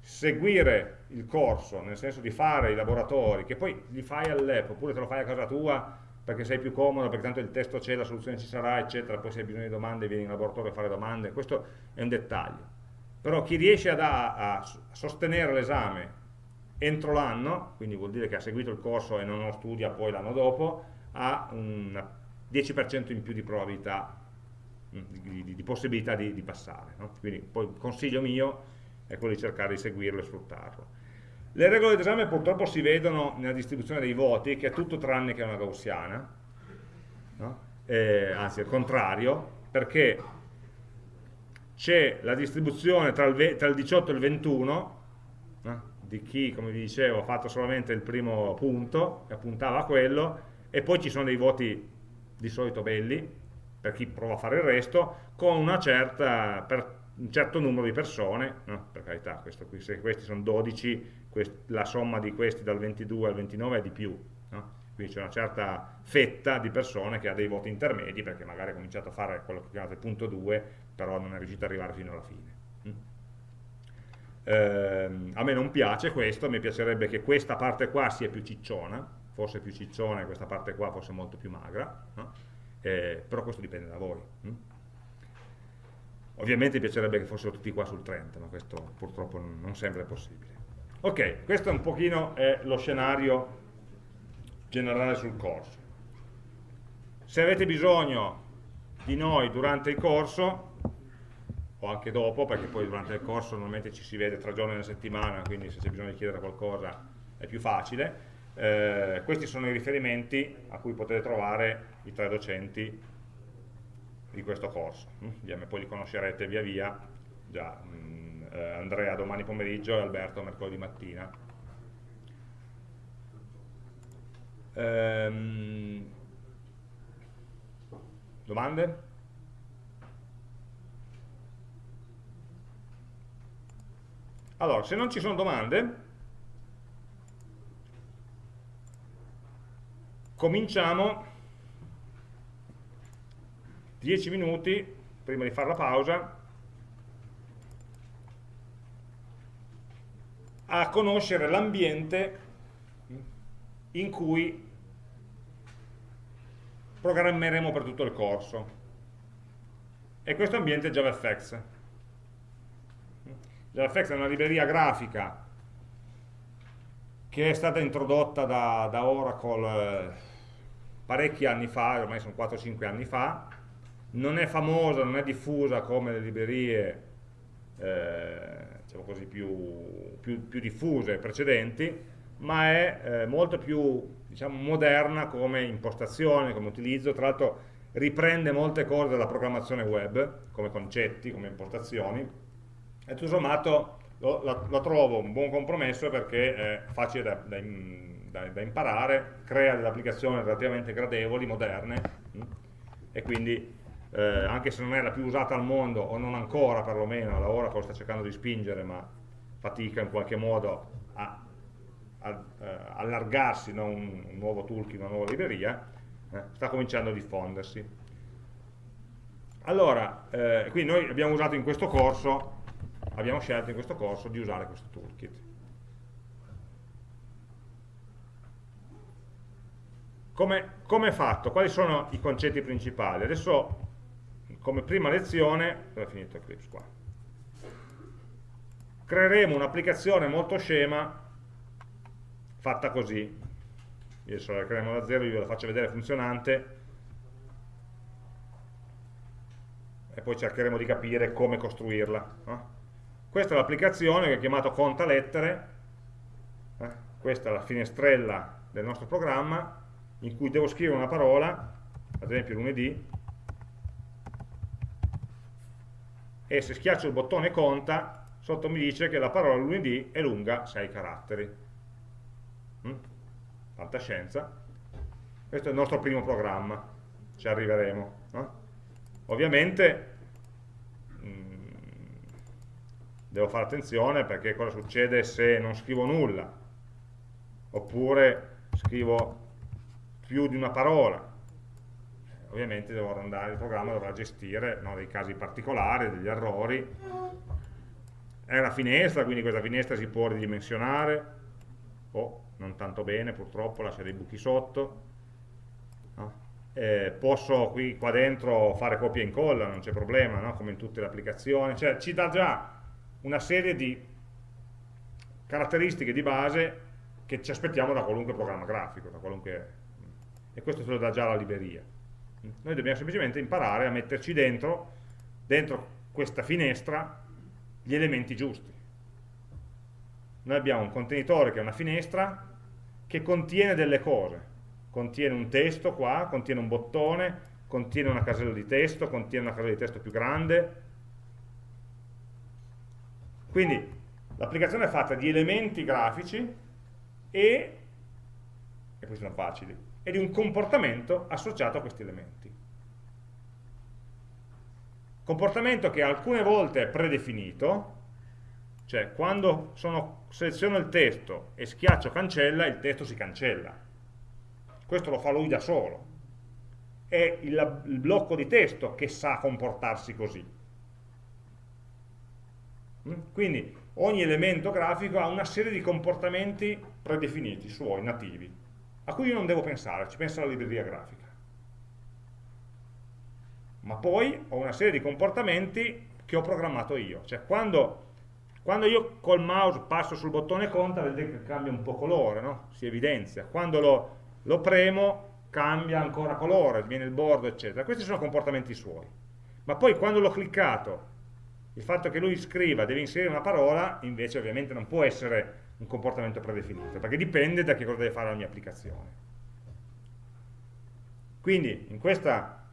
seguire il corso, nel senso di fare i laboratori, che poi li fai all'app, oppure te lo fai a casa tua perché sei più comodo, perché tanto il testo c'è, la soluzione ci sarà, eccetera, poi se hai bisogno di domande vieni in laboratorio a fare domande, questo è un dettaglio. Però chi riesce a, a sostenere l'esame entro l'anno, quindi vuol dire che ha seguito il corso e non lo studia poi l'anno dopo, ha un 10% in più di probabilità, mm, di, di, di possibilità di, di passare. No? Quindi poi consiglio mio è quello di cercare di seguirlo e sfruttarlo. Le regole d'esame purtroppo si vedono nella distribuzione dei voti, che è tutto tranne che una gaussiana, no? eh, anzi al contrario, perché c'è la distribuzione tra il, tra il, 18 e il 21, no? di chi, come vi dicevo, ha fatto solamente il primo punto, e puntava a quello, e poi ci sono dei voti di solito belli, per chi prova a fare il resto, con una certa, per, un certo numero di persone, no? per carità, qui, se questi sono 12, quest, la somma di questi dal 22 al 29 è di più, no? quindi c'è una certa fetta di persone che ha dei voti intermedi perché magari ha cominciato a fare quello che chiamate punto 2, però non è riuscito ad arrivare fino alla fine. Eh, a me non piace questo, mi piacerebbe che questa parte qua sia più cicciona, forse più cicciona e questa parte qua fosse molto più magra, no? eh, però questo dipende da voi. Mm? Ovviamente piacerebbe che fossero tutti qua sul 30, ma questo purtroppo non sempre è possibile. Ok, questo è un pochino è lo scenario generale sul corso. Se avete bisogno di noi durante il corso, o anche dopo, perché poi durante il corso normalmente ci si vede tre giorni alla settimana, quindi se c'è bisogno di chiedere qualcosa è più facile, eh, questi sono i riferimenti a cui potete trovare i tre docenti di questo corso. Mm? Poi li conoscerete via via, già, mm, eh, Andrea domani pomeriggio e Alberto mercoledì mattina. Ehm, domande? Allora, se non ci sono domande, cominciamo 10 minuti prima di fare la pausa. A conoscere l'ambiente in cui programmeremo per tutto il corso. E questo ambiente è JavaFX JavaFX è una libreria grafica che è stata introdotta da, da Oracle eh, parecchi anni fa, ormai sono 4-5 anni fa, non è famosa, non è diffusa come le librerie eh, diciamo così, più, più, più, diffuse precedenti, ma è eh, molto più diciamo, moderna come impostazione, come utilizzo, tra l'altro riprende molte cose dalla programmazione web, come concetti, come impostazioni, e tutto sommato lo, la, lo, trovo un buon compromesso perché è facile da, da, da, da imparare, crea delle applicazioni relativamente gradevoli, moderne, mh? e quindi eh, anche se non è la più usata al mondo, o non ancora perlomeno, la Oracle sta cercando di spingere, ma fatica in qualche modo a, a, a eh, allargarsi, no? un, un, nuovo toolkit, una nuova libreria, eh, sta cominciando a diffondersi. Allora, eh, quindi noi abbiamo usato in questo corso, abbiamo scelto in questo corso di usare questo toolkit. Come, come, è fatto? Quali sono i concetti principali? Adesso come prima lezione, è finito Eclipse qua? Creeremo un'applicazione molto scema fatta così. Adesso la creiamo da zero, io ve la faccio vedere funzionante e poi cercheremo di capire come costruirla. No? Questa è l'applicazione che ho chiamato conta lettere, eh? questa è la finestrella del nostro programma in cui devo scrivere una parola, ad esempio lunedì, e se schiaccio il bottone conta, sotto mi dice che la parola lunedì è lunga 6 caratteri. Mm? Fantascienza. Questo è il nostro primo programma, ci arriveremo. No? Ovviamente mm, devo fare attenzione perché cosa succede se non scrivo nulla, oppure scrivo più di una parola, ovviamente andare, il programma dovrà gestire no, dei casi particolari, degli errori. È una finestra, quindi questa finestra si può ridimensionare, o non tanto bene purtroppo, lascia dei buchi sotto. No? Eh, posso qui qua dentro fare copia e incolla, non c'è problema, no? come in tutte le applicazioni. Cioè ci dà già una serie di caratteristiche di base che ci aspettiamo da qualunque programma grafico, da qualunque... e questo ce lo dà già la libreria. Noi dobbiamo semplicemente imparare a metterci dentro, dentro questa finestra, gli elementi giusti. Noi abbiamo un contenitore che è una finestra che contiene delle cose, contiene un testo qua, contiene un bottone, contiene una casella di testo, contiene una casella di testo più grande. Quindi l'applicazione è fatta di elementi grafici e, e questi sono facili, e di un comportamento associato a questi elementi. Comportamento che alcune volte è predefinito, cioè quando sono, seleziono il testo e schiaccio cancella, il testo si cancella. Questo lo fa lui da solo. È il, il blocco di testo che sa comportarsi così. Mm? Quindi ogni elemento grafico ha una serie di comportamenti predefiniti, suoi, nativi a cui io non devo pensare, ci pensa la libreria grafica. Ma poi ho una serie di comportamenti che ho programmato io, cioè quando, quando io col mouse passo sul bottone conta, vedete che cambia un po' colore, no? si evidenzia, quando lo, lo premo cambia ancora colore, viene il bordo, eccetera. Questi sono comportamenti suoi. Ma poi quando l'ho cliccato, il fatto che lui scriva, deve inserire una parola, invece ovviamente non può essere un comportamento predefinito, perché dipende da che cosa deve fare la mia applicazione. Quindi in questa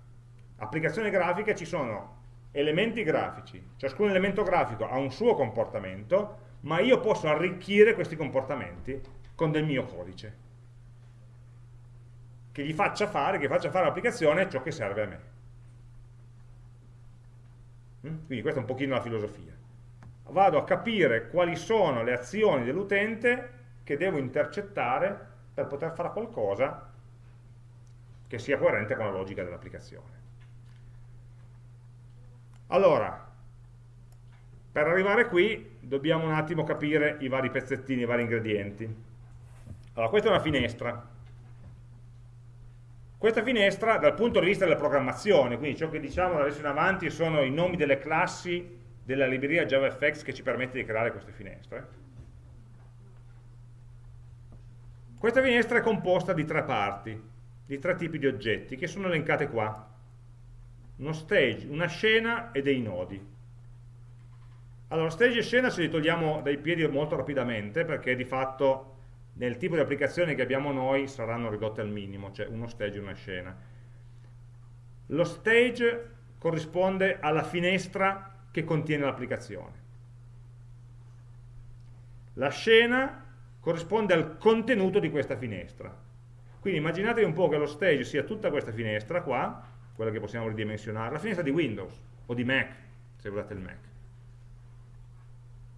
applicazione grafica ci sono elementi grafici, ciascun elemento grafico ha un suo comportamento, ma io posso arricchire questi comportamenti con del mio codice. che gli faccia fare, che faccia fare all'applicazione ciò che serve a me. Mm? Quindi questa è un pochino la filosofia. Vado a capire quali sono le azioni dell'utente che devo intercettare per poter fare qualcosa che sia coerente con la logica dell'applicazione. Allora, per arrivare qui dobbiamo un attimo capire i vari pezzettini, i vari ingredienti. Allora, questa è una finestra. Questa finestra, dal punto di vista della programmazione, quindi ciò che diciamo da adesso in avanti sono i nomi delle classi della libreria JavaFX che ci permette di creare queste finestre. Questa finestra è composta di tre parti, di tre tipi di oggetti, che sono elencate qua. Uno stage, una scena e dei nodi. Allora, stage e scena ce li togliamo dai piedi molto rapidamente, perché di fatto nel tipo di applicazioni che abbiamo noi saranno ridotte al minimo, cioè uno stage e una scena. Lo stage corrisponde alla finestra che contiene l'applicazione. La scena corrisponde al contenuto di questa finestra. Quindi immaginatevi un po' che lo stage sia tutta questa finestra qua, quella che possiamo ridimensionare, la finestra di Windows o di Mac, se guardate il Mac.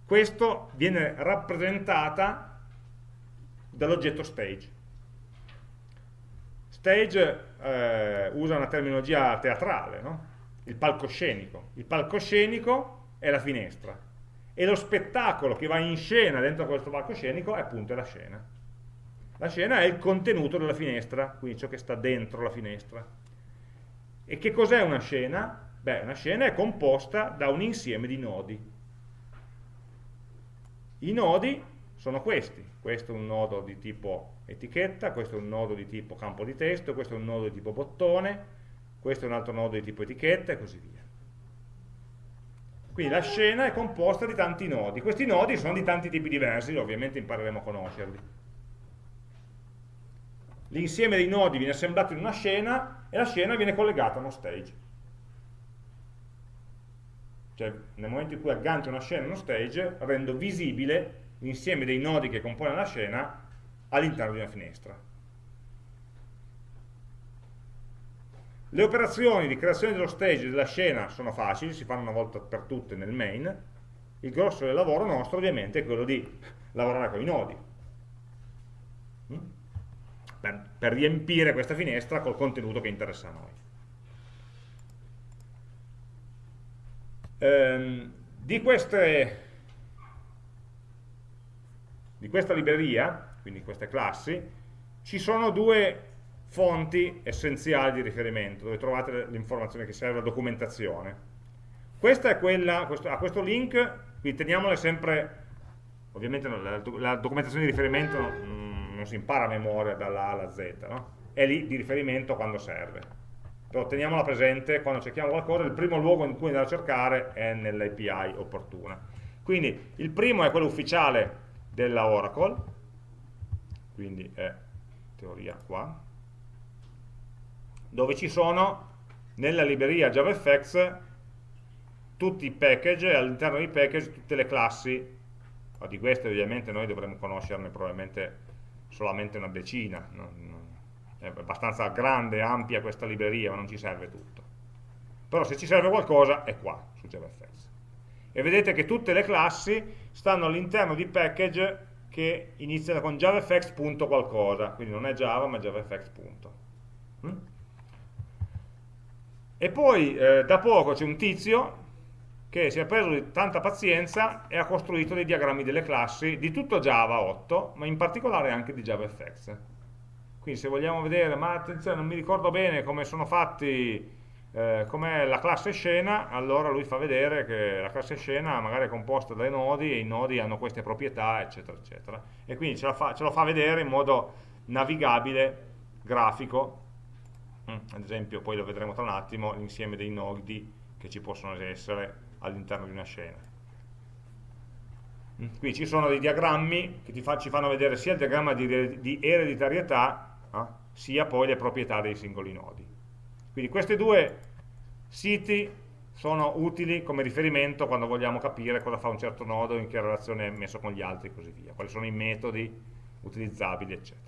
Questo viene rappresentata dall'oggetto stage. Stage eh, usa una terminologia teatrale, no? Il palcoscenico. Il palcoscenico è la finestra e lo spettacolo che va in scena dentro questo palcoscenico è appunto la scena. La scena è il contenuto della finestra, quindi ciò che sta dentro la finestra. E che cos'è una scena? Beh, una scena è composta da un insieme di nodi. I nodi sono questi, questo è un nodo di tipo etichetta, questo è un nodo di tipo campo di testo, questo è un nodo di tipo bottone, questo è un altro nodo di tipo etichetta e così via. Quindi la scena è composta di tanti nodi, questi nodi sono di tanti tipi diversi, ovviamente impareremo a conoscerli. L'insieme dei nodi viene assemblato in una scena e la scena viene collegata a uno stage. Cioè nel momento in cui aggancio una scena a uno stage rendo visibile l'insieme dei nodi che compone la scena all'interno di una finestra. Le operazioni di creazione dello stage della scena sono facili, si fanno una volta per tutte nel main, il grosso del lavoro nostro ovviamente è quello di lavorare con i nodi, mm? per, per riempire questa finestra col contenuto che interessa a noi. Ehm, di queste di questa libreria, quindi queste classi, ci sono due fonti essenziali di riferimento, dove trovate l'informazione che serve, la documentazione. Questa è quella, questo, a questo link, qui teniamole sempre, ovviamente la, la documentazione di riferimento non, non, si impara a memoria dalla A alla Z, no? è lì di riferimento quando serve. Però teniamola presente, quando cerchiamo qualcosa, il primo luogo in cui andare a cercare è nell'API opportuna. Quindi il primo è quello ufficiale della Oracle, quindi è teoria qua, dove ci sono nella libreria JavaFX tutti i package e all'interno dei package tutte le classi, ma di queste ovviamente noi dovremmo conoscerne probabilmente solamente una decina, è abbastanza grande ampia questa libreria, ma non ci serve tutto. Però se ci serve qualcosa è qua, su JavaFX e vedete che tutte le classi stanno all'interno di package che iniziano con javafx. qualcosa, quindi non è java ma javafx. E poi eh, da poco c'è un tizio che si è preso tanta pazienza e ha costruito dei diagrammi delle classi di tutto Java 8, ma in particolare anche di JavaFX. Quindi se vogliamo vedere, ma attenzione, non mi ricordo bene come sono fatti eh, com'è la classe scena, allora lui fa vedere che la classe scena magari è composta dai nodi e i nodi hanno queste proprietà, eccetera, eccetera. E quindi ce, fa, ce lo fa vedere in modo navigabile, grafico, ad esempio poi lo vedremo tra un attimo, l'insieme dei nodi che ci possono essere all'interno di una scena. Mm, qui ci sono dei diagrammi che fa, ci fanno vedere sia il diagramma di, di ereditarietà, eh, sia poi le proprietà dei singoli nodi. Quindi questi due siti sono utili come riferimento quando vogliamo capire cosa fa un certo nodo, in che relazione è messo con gli altri e così via, quali sono i metodi utilizzabili, eccetera.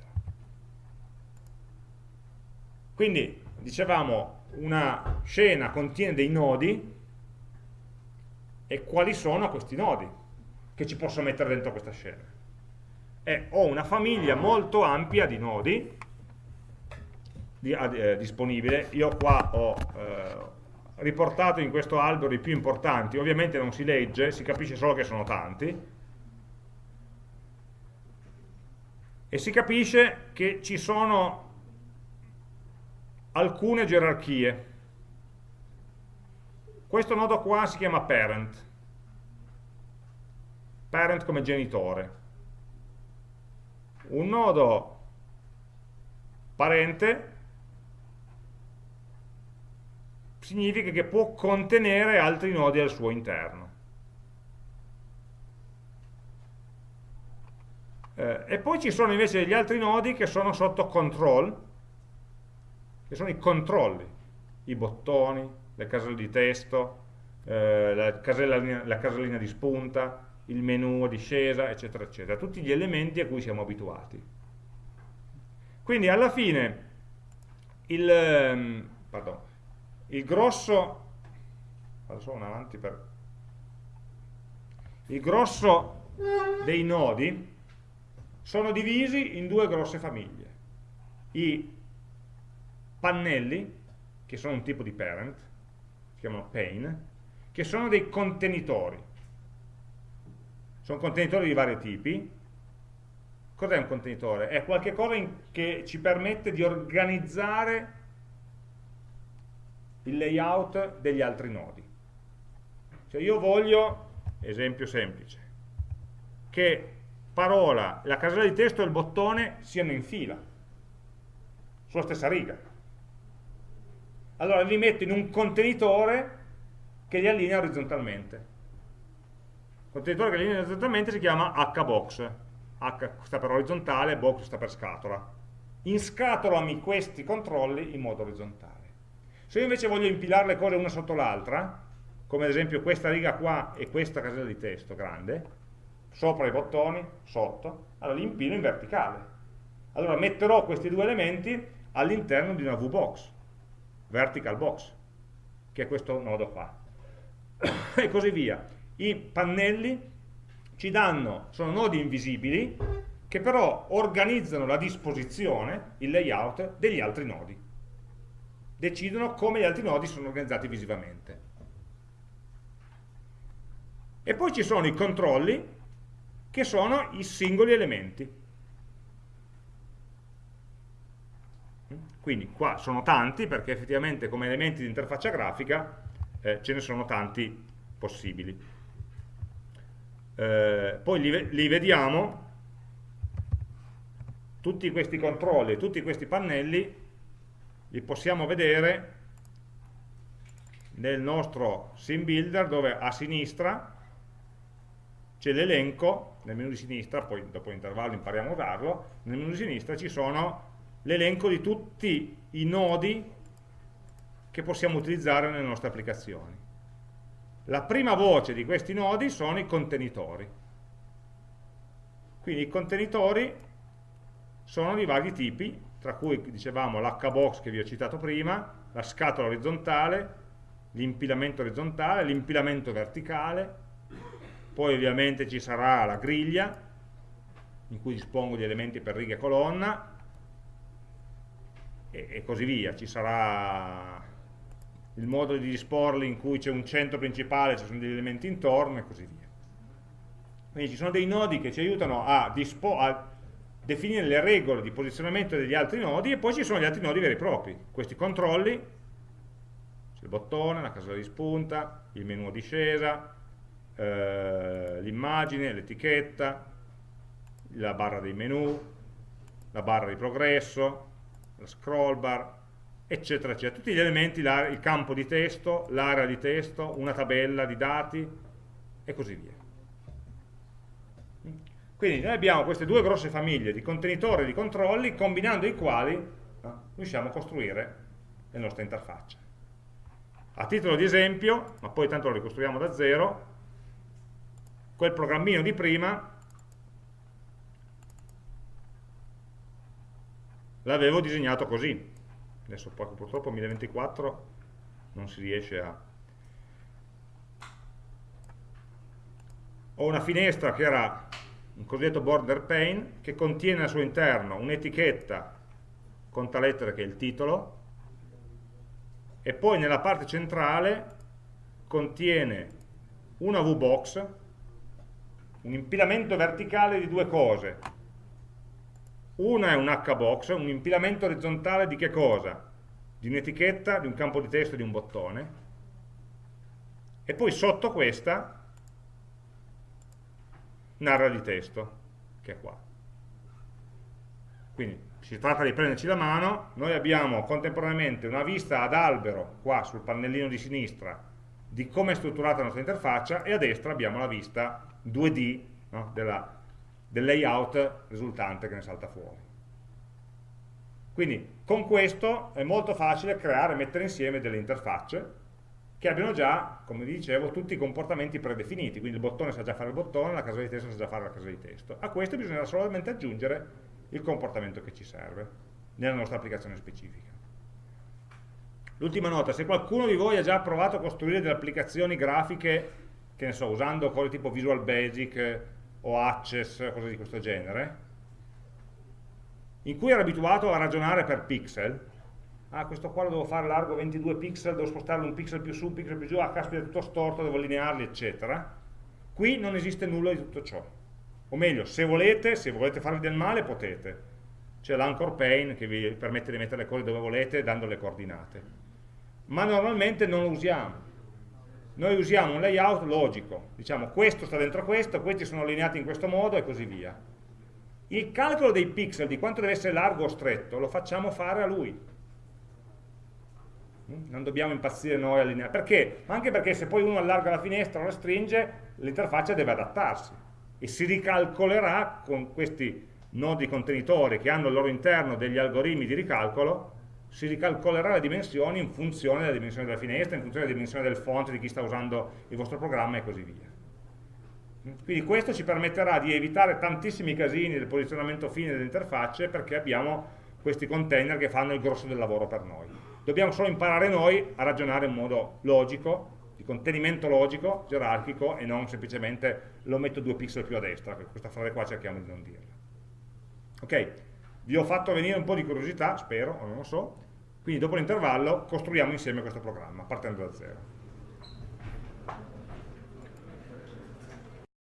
Quindi, dicevamo, una scena contiene dei nodi e quali sono questi nodi che ci posso mettere dentro questa scena? E ho una famiglia molto ampia di nodi di, eh, disponibile, io qua ho eh, riportato in questo albero i più importanti, ovviamente non si legge, si capisce solo che sono tanti, e si capisce che ci sono alcune gerarchie questo nodo qua si chiama parent, parent come genitore. Un nodo parente significa che può contenere altri nodi al suo interno. Eh, e poi ci sono invece degli altri nodi che sono sotto control, che sono i controlli, i bottoni, le caselle di testo, eh, la, casella, la casellina di spunta, il menu a discesa, eccetera, eccetera. Tutti gli elementi a cui siamo abituati. Quindi alla fine il, ehm, pardon, il grosso, per, il grosso dei nodi sono divisi in due grosse famiglie. I pannelli, che sono un tipo di parent, si chiamano pane, che sono dei contenitori. Sono contenitori di vari tipi. Cos'è un contenitore? È qualcosa che ci permette di organizzare il layout degli altri nodi. Cioè io voglio, esempio semplice, che parola, la casella di testo e il bottone siano in fila, sulla stessa riga allora li metto in un contenitore che li allinea orizzontalmente. Il contenitore che li allinea orizzontalmente si chiama hbox. H sta per orizzontale, box sta per scatola. Inscatolami questi controlli in modo orizzontale. Se io invece voglio impilare le cose una sotto l'altra, come ad esempio questa riga qua e questa casella di testo grande, sopra i bottoni, sotto, allora li impilo in verticale. Allora metterò questi due elementi all'interno di una VBox vertical box, che è questo nodo qua. e così via. I pannelli ci danno, sono nodi invisibili, che però organizzano la disposizione, il layout degli altri nodi. Decidono come gli altri nodi sono organizzati visivamente. E poi ci sono i controlli, che sono i singoli elementi. Quindi qua sono tanti perché effettivamente come elementi di interfaccia grafica eh, ce ne sono tanti possibili. Eh, poi li, li, vediamo, tutti questi controlli, tutti questi pannelli, li possiamo vedere nel nostro sim builder dove a sinistra c'è l'elenco, nel menu di sinistra, poi dopo l'intervallo impariamo a usarlo, nel menu di sinistra ci sono l'elenco di tutti i nodi che possiamo utilizzare nelle nostre applicazioni. La prima voce di questi nodi sono i contenitori. Quindi i contenitori sono di vari tipi, tra cui dicevamo l'hbox che vi ho citato prima, la scatola orizzontale, l'impilamento orizzontale, l'impilamento verticale, poi ovviamente ci sarà la griglia, in cui dispongo di elementi per riga e colonna, e, e così via. Ci sarà il modo di disporli in cui c'è un centro principale, ci sono degli elementi intorno e così via. Quindi ci sono dei nodi che ci aiutano a, a, definire le regole di posizionamento degli altri nodi e poi ci sono gli altri nodi veri e propri. Questi controlli, il bottone, la casella di spunta, il menu a discesa, eh, l'immagine, l'etichetta, la barra dei menu, la barra di progresso, la scroll bar, eccetera, eccetera. Tutti gli elementi, il campo di testo, l'area di testo, una tabella di dati e così via. Quindi noi abbiamo queste due grosse famiglie di contenitori e di controlli, combinando i quali riusciamo a costruire le nostre interfacce. A titolo di esempio, ma poi tanto lo ricostruiamo da zero, quel programmino di prima l'avevo disegnato così. Adesso purtroppo 1024 non si riesce a ho una finestra che era un cosiddetto border pane che contiene al suo interno un'etichetta conta lettere che è il titolo e poi nella parte centrale contiene una VBox un impilamento verticale di due cose una è un HBox, un impilamento orizzontale di che cosa? di un'etichetta, di un campo di testo di un bottone e poi sotto questa narra di testo, che è qua. Quindi si tratta di prenderci la mano, noi abbiamo contemporaneamente una vista ad albero, qua sul pannellino di sinistra, di come è strutturata la nostra interfaccia e a destra abbiamo la vista 2D no, della, del layout risultante che ne salta fuori. Quindi con questo è molto facile creare e mettere insieme delle interfacce che abbiano già, come dicevo, tutti i comportamenti predefiniti, quindi il bottone sa già fare il bottone, la casella di testo sa già fare la casella di testo. A questo bisogna solamente aggiungere il comportamento che ci serve nella nostra applicazione specifica. L'ultima nota, se qualcuno di voi ha già provato a costruire delle applicazioni grafiche, che ne so, usando cose tipo Visual Basic o Access, cose di questo genere, in cui era abituato a ragionare per pixel, ah questo qua lo devo fare largo 22 pixel, devo spostarlo un pixel più su, un pixel più giù, ah caspita è tutto storto, devo allinearli, eccetera. Qui non esiste nulla di tutto ciò. O meglio, se volete, se volete farvi del male, potete. C'è l'anchor pane che vi permette di mettere le cose dove volete dando le coordinate. Ma normalmente non lo usiamo. Noi usiamo un layout logico. Diciamo, questo sta dentro questo, questi sono allineati in questo modo e così via. Il calcolo dei pixel, di quanto deve essere largo o stretto, lo facciamo fare a lui non dobbiamo impazzire noi a allineare. Perché? Anche perché se poi uno allarga la finestra o la stringe, l'interfaccia deve adattarsi e si ricalcolerà con questi nodi contenitori che hanno al loro interno degli algoritmi di ricalcolo, si ricalcolerà le dimensioni in funzione della dimensione della finestra, in funzione della dimensione del font di chi sta usando il vostro programma e così via. Quindi questo ci permetterà di evitare tantissimi casini del posizionamento fine delle interfacce perché abbiamo questi container che fanno il grosso del lavoro per noi dobbiamo solo imparare noi a ragionare in modo logico, di contenimento logico, gerarchico e non semplicemente lo metto due pixel più a destra, questa frase qua cerchiamo di non dirla. Ok, vi ho fatto venire un po' di curiosità, spero, o non lo so, quindi dopo l'intervallo costruiamo insieme questo programma, partendo da zero.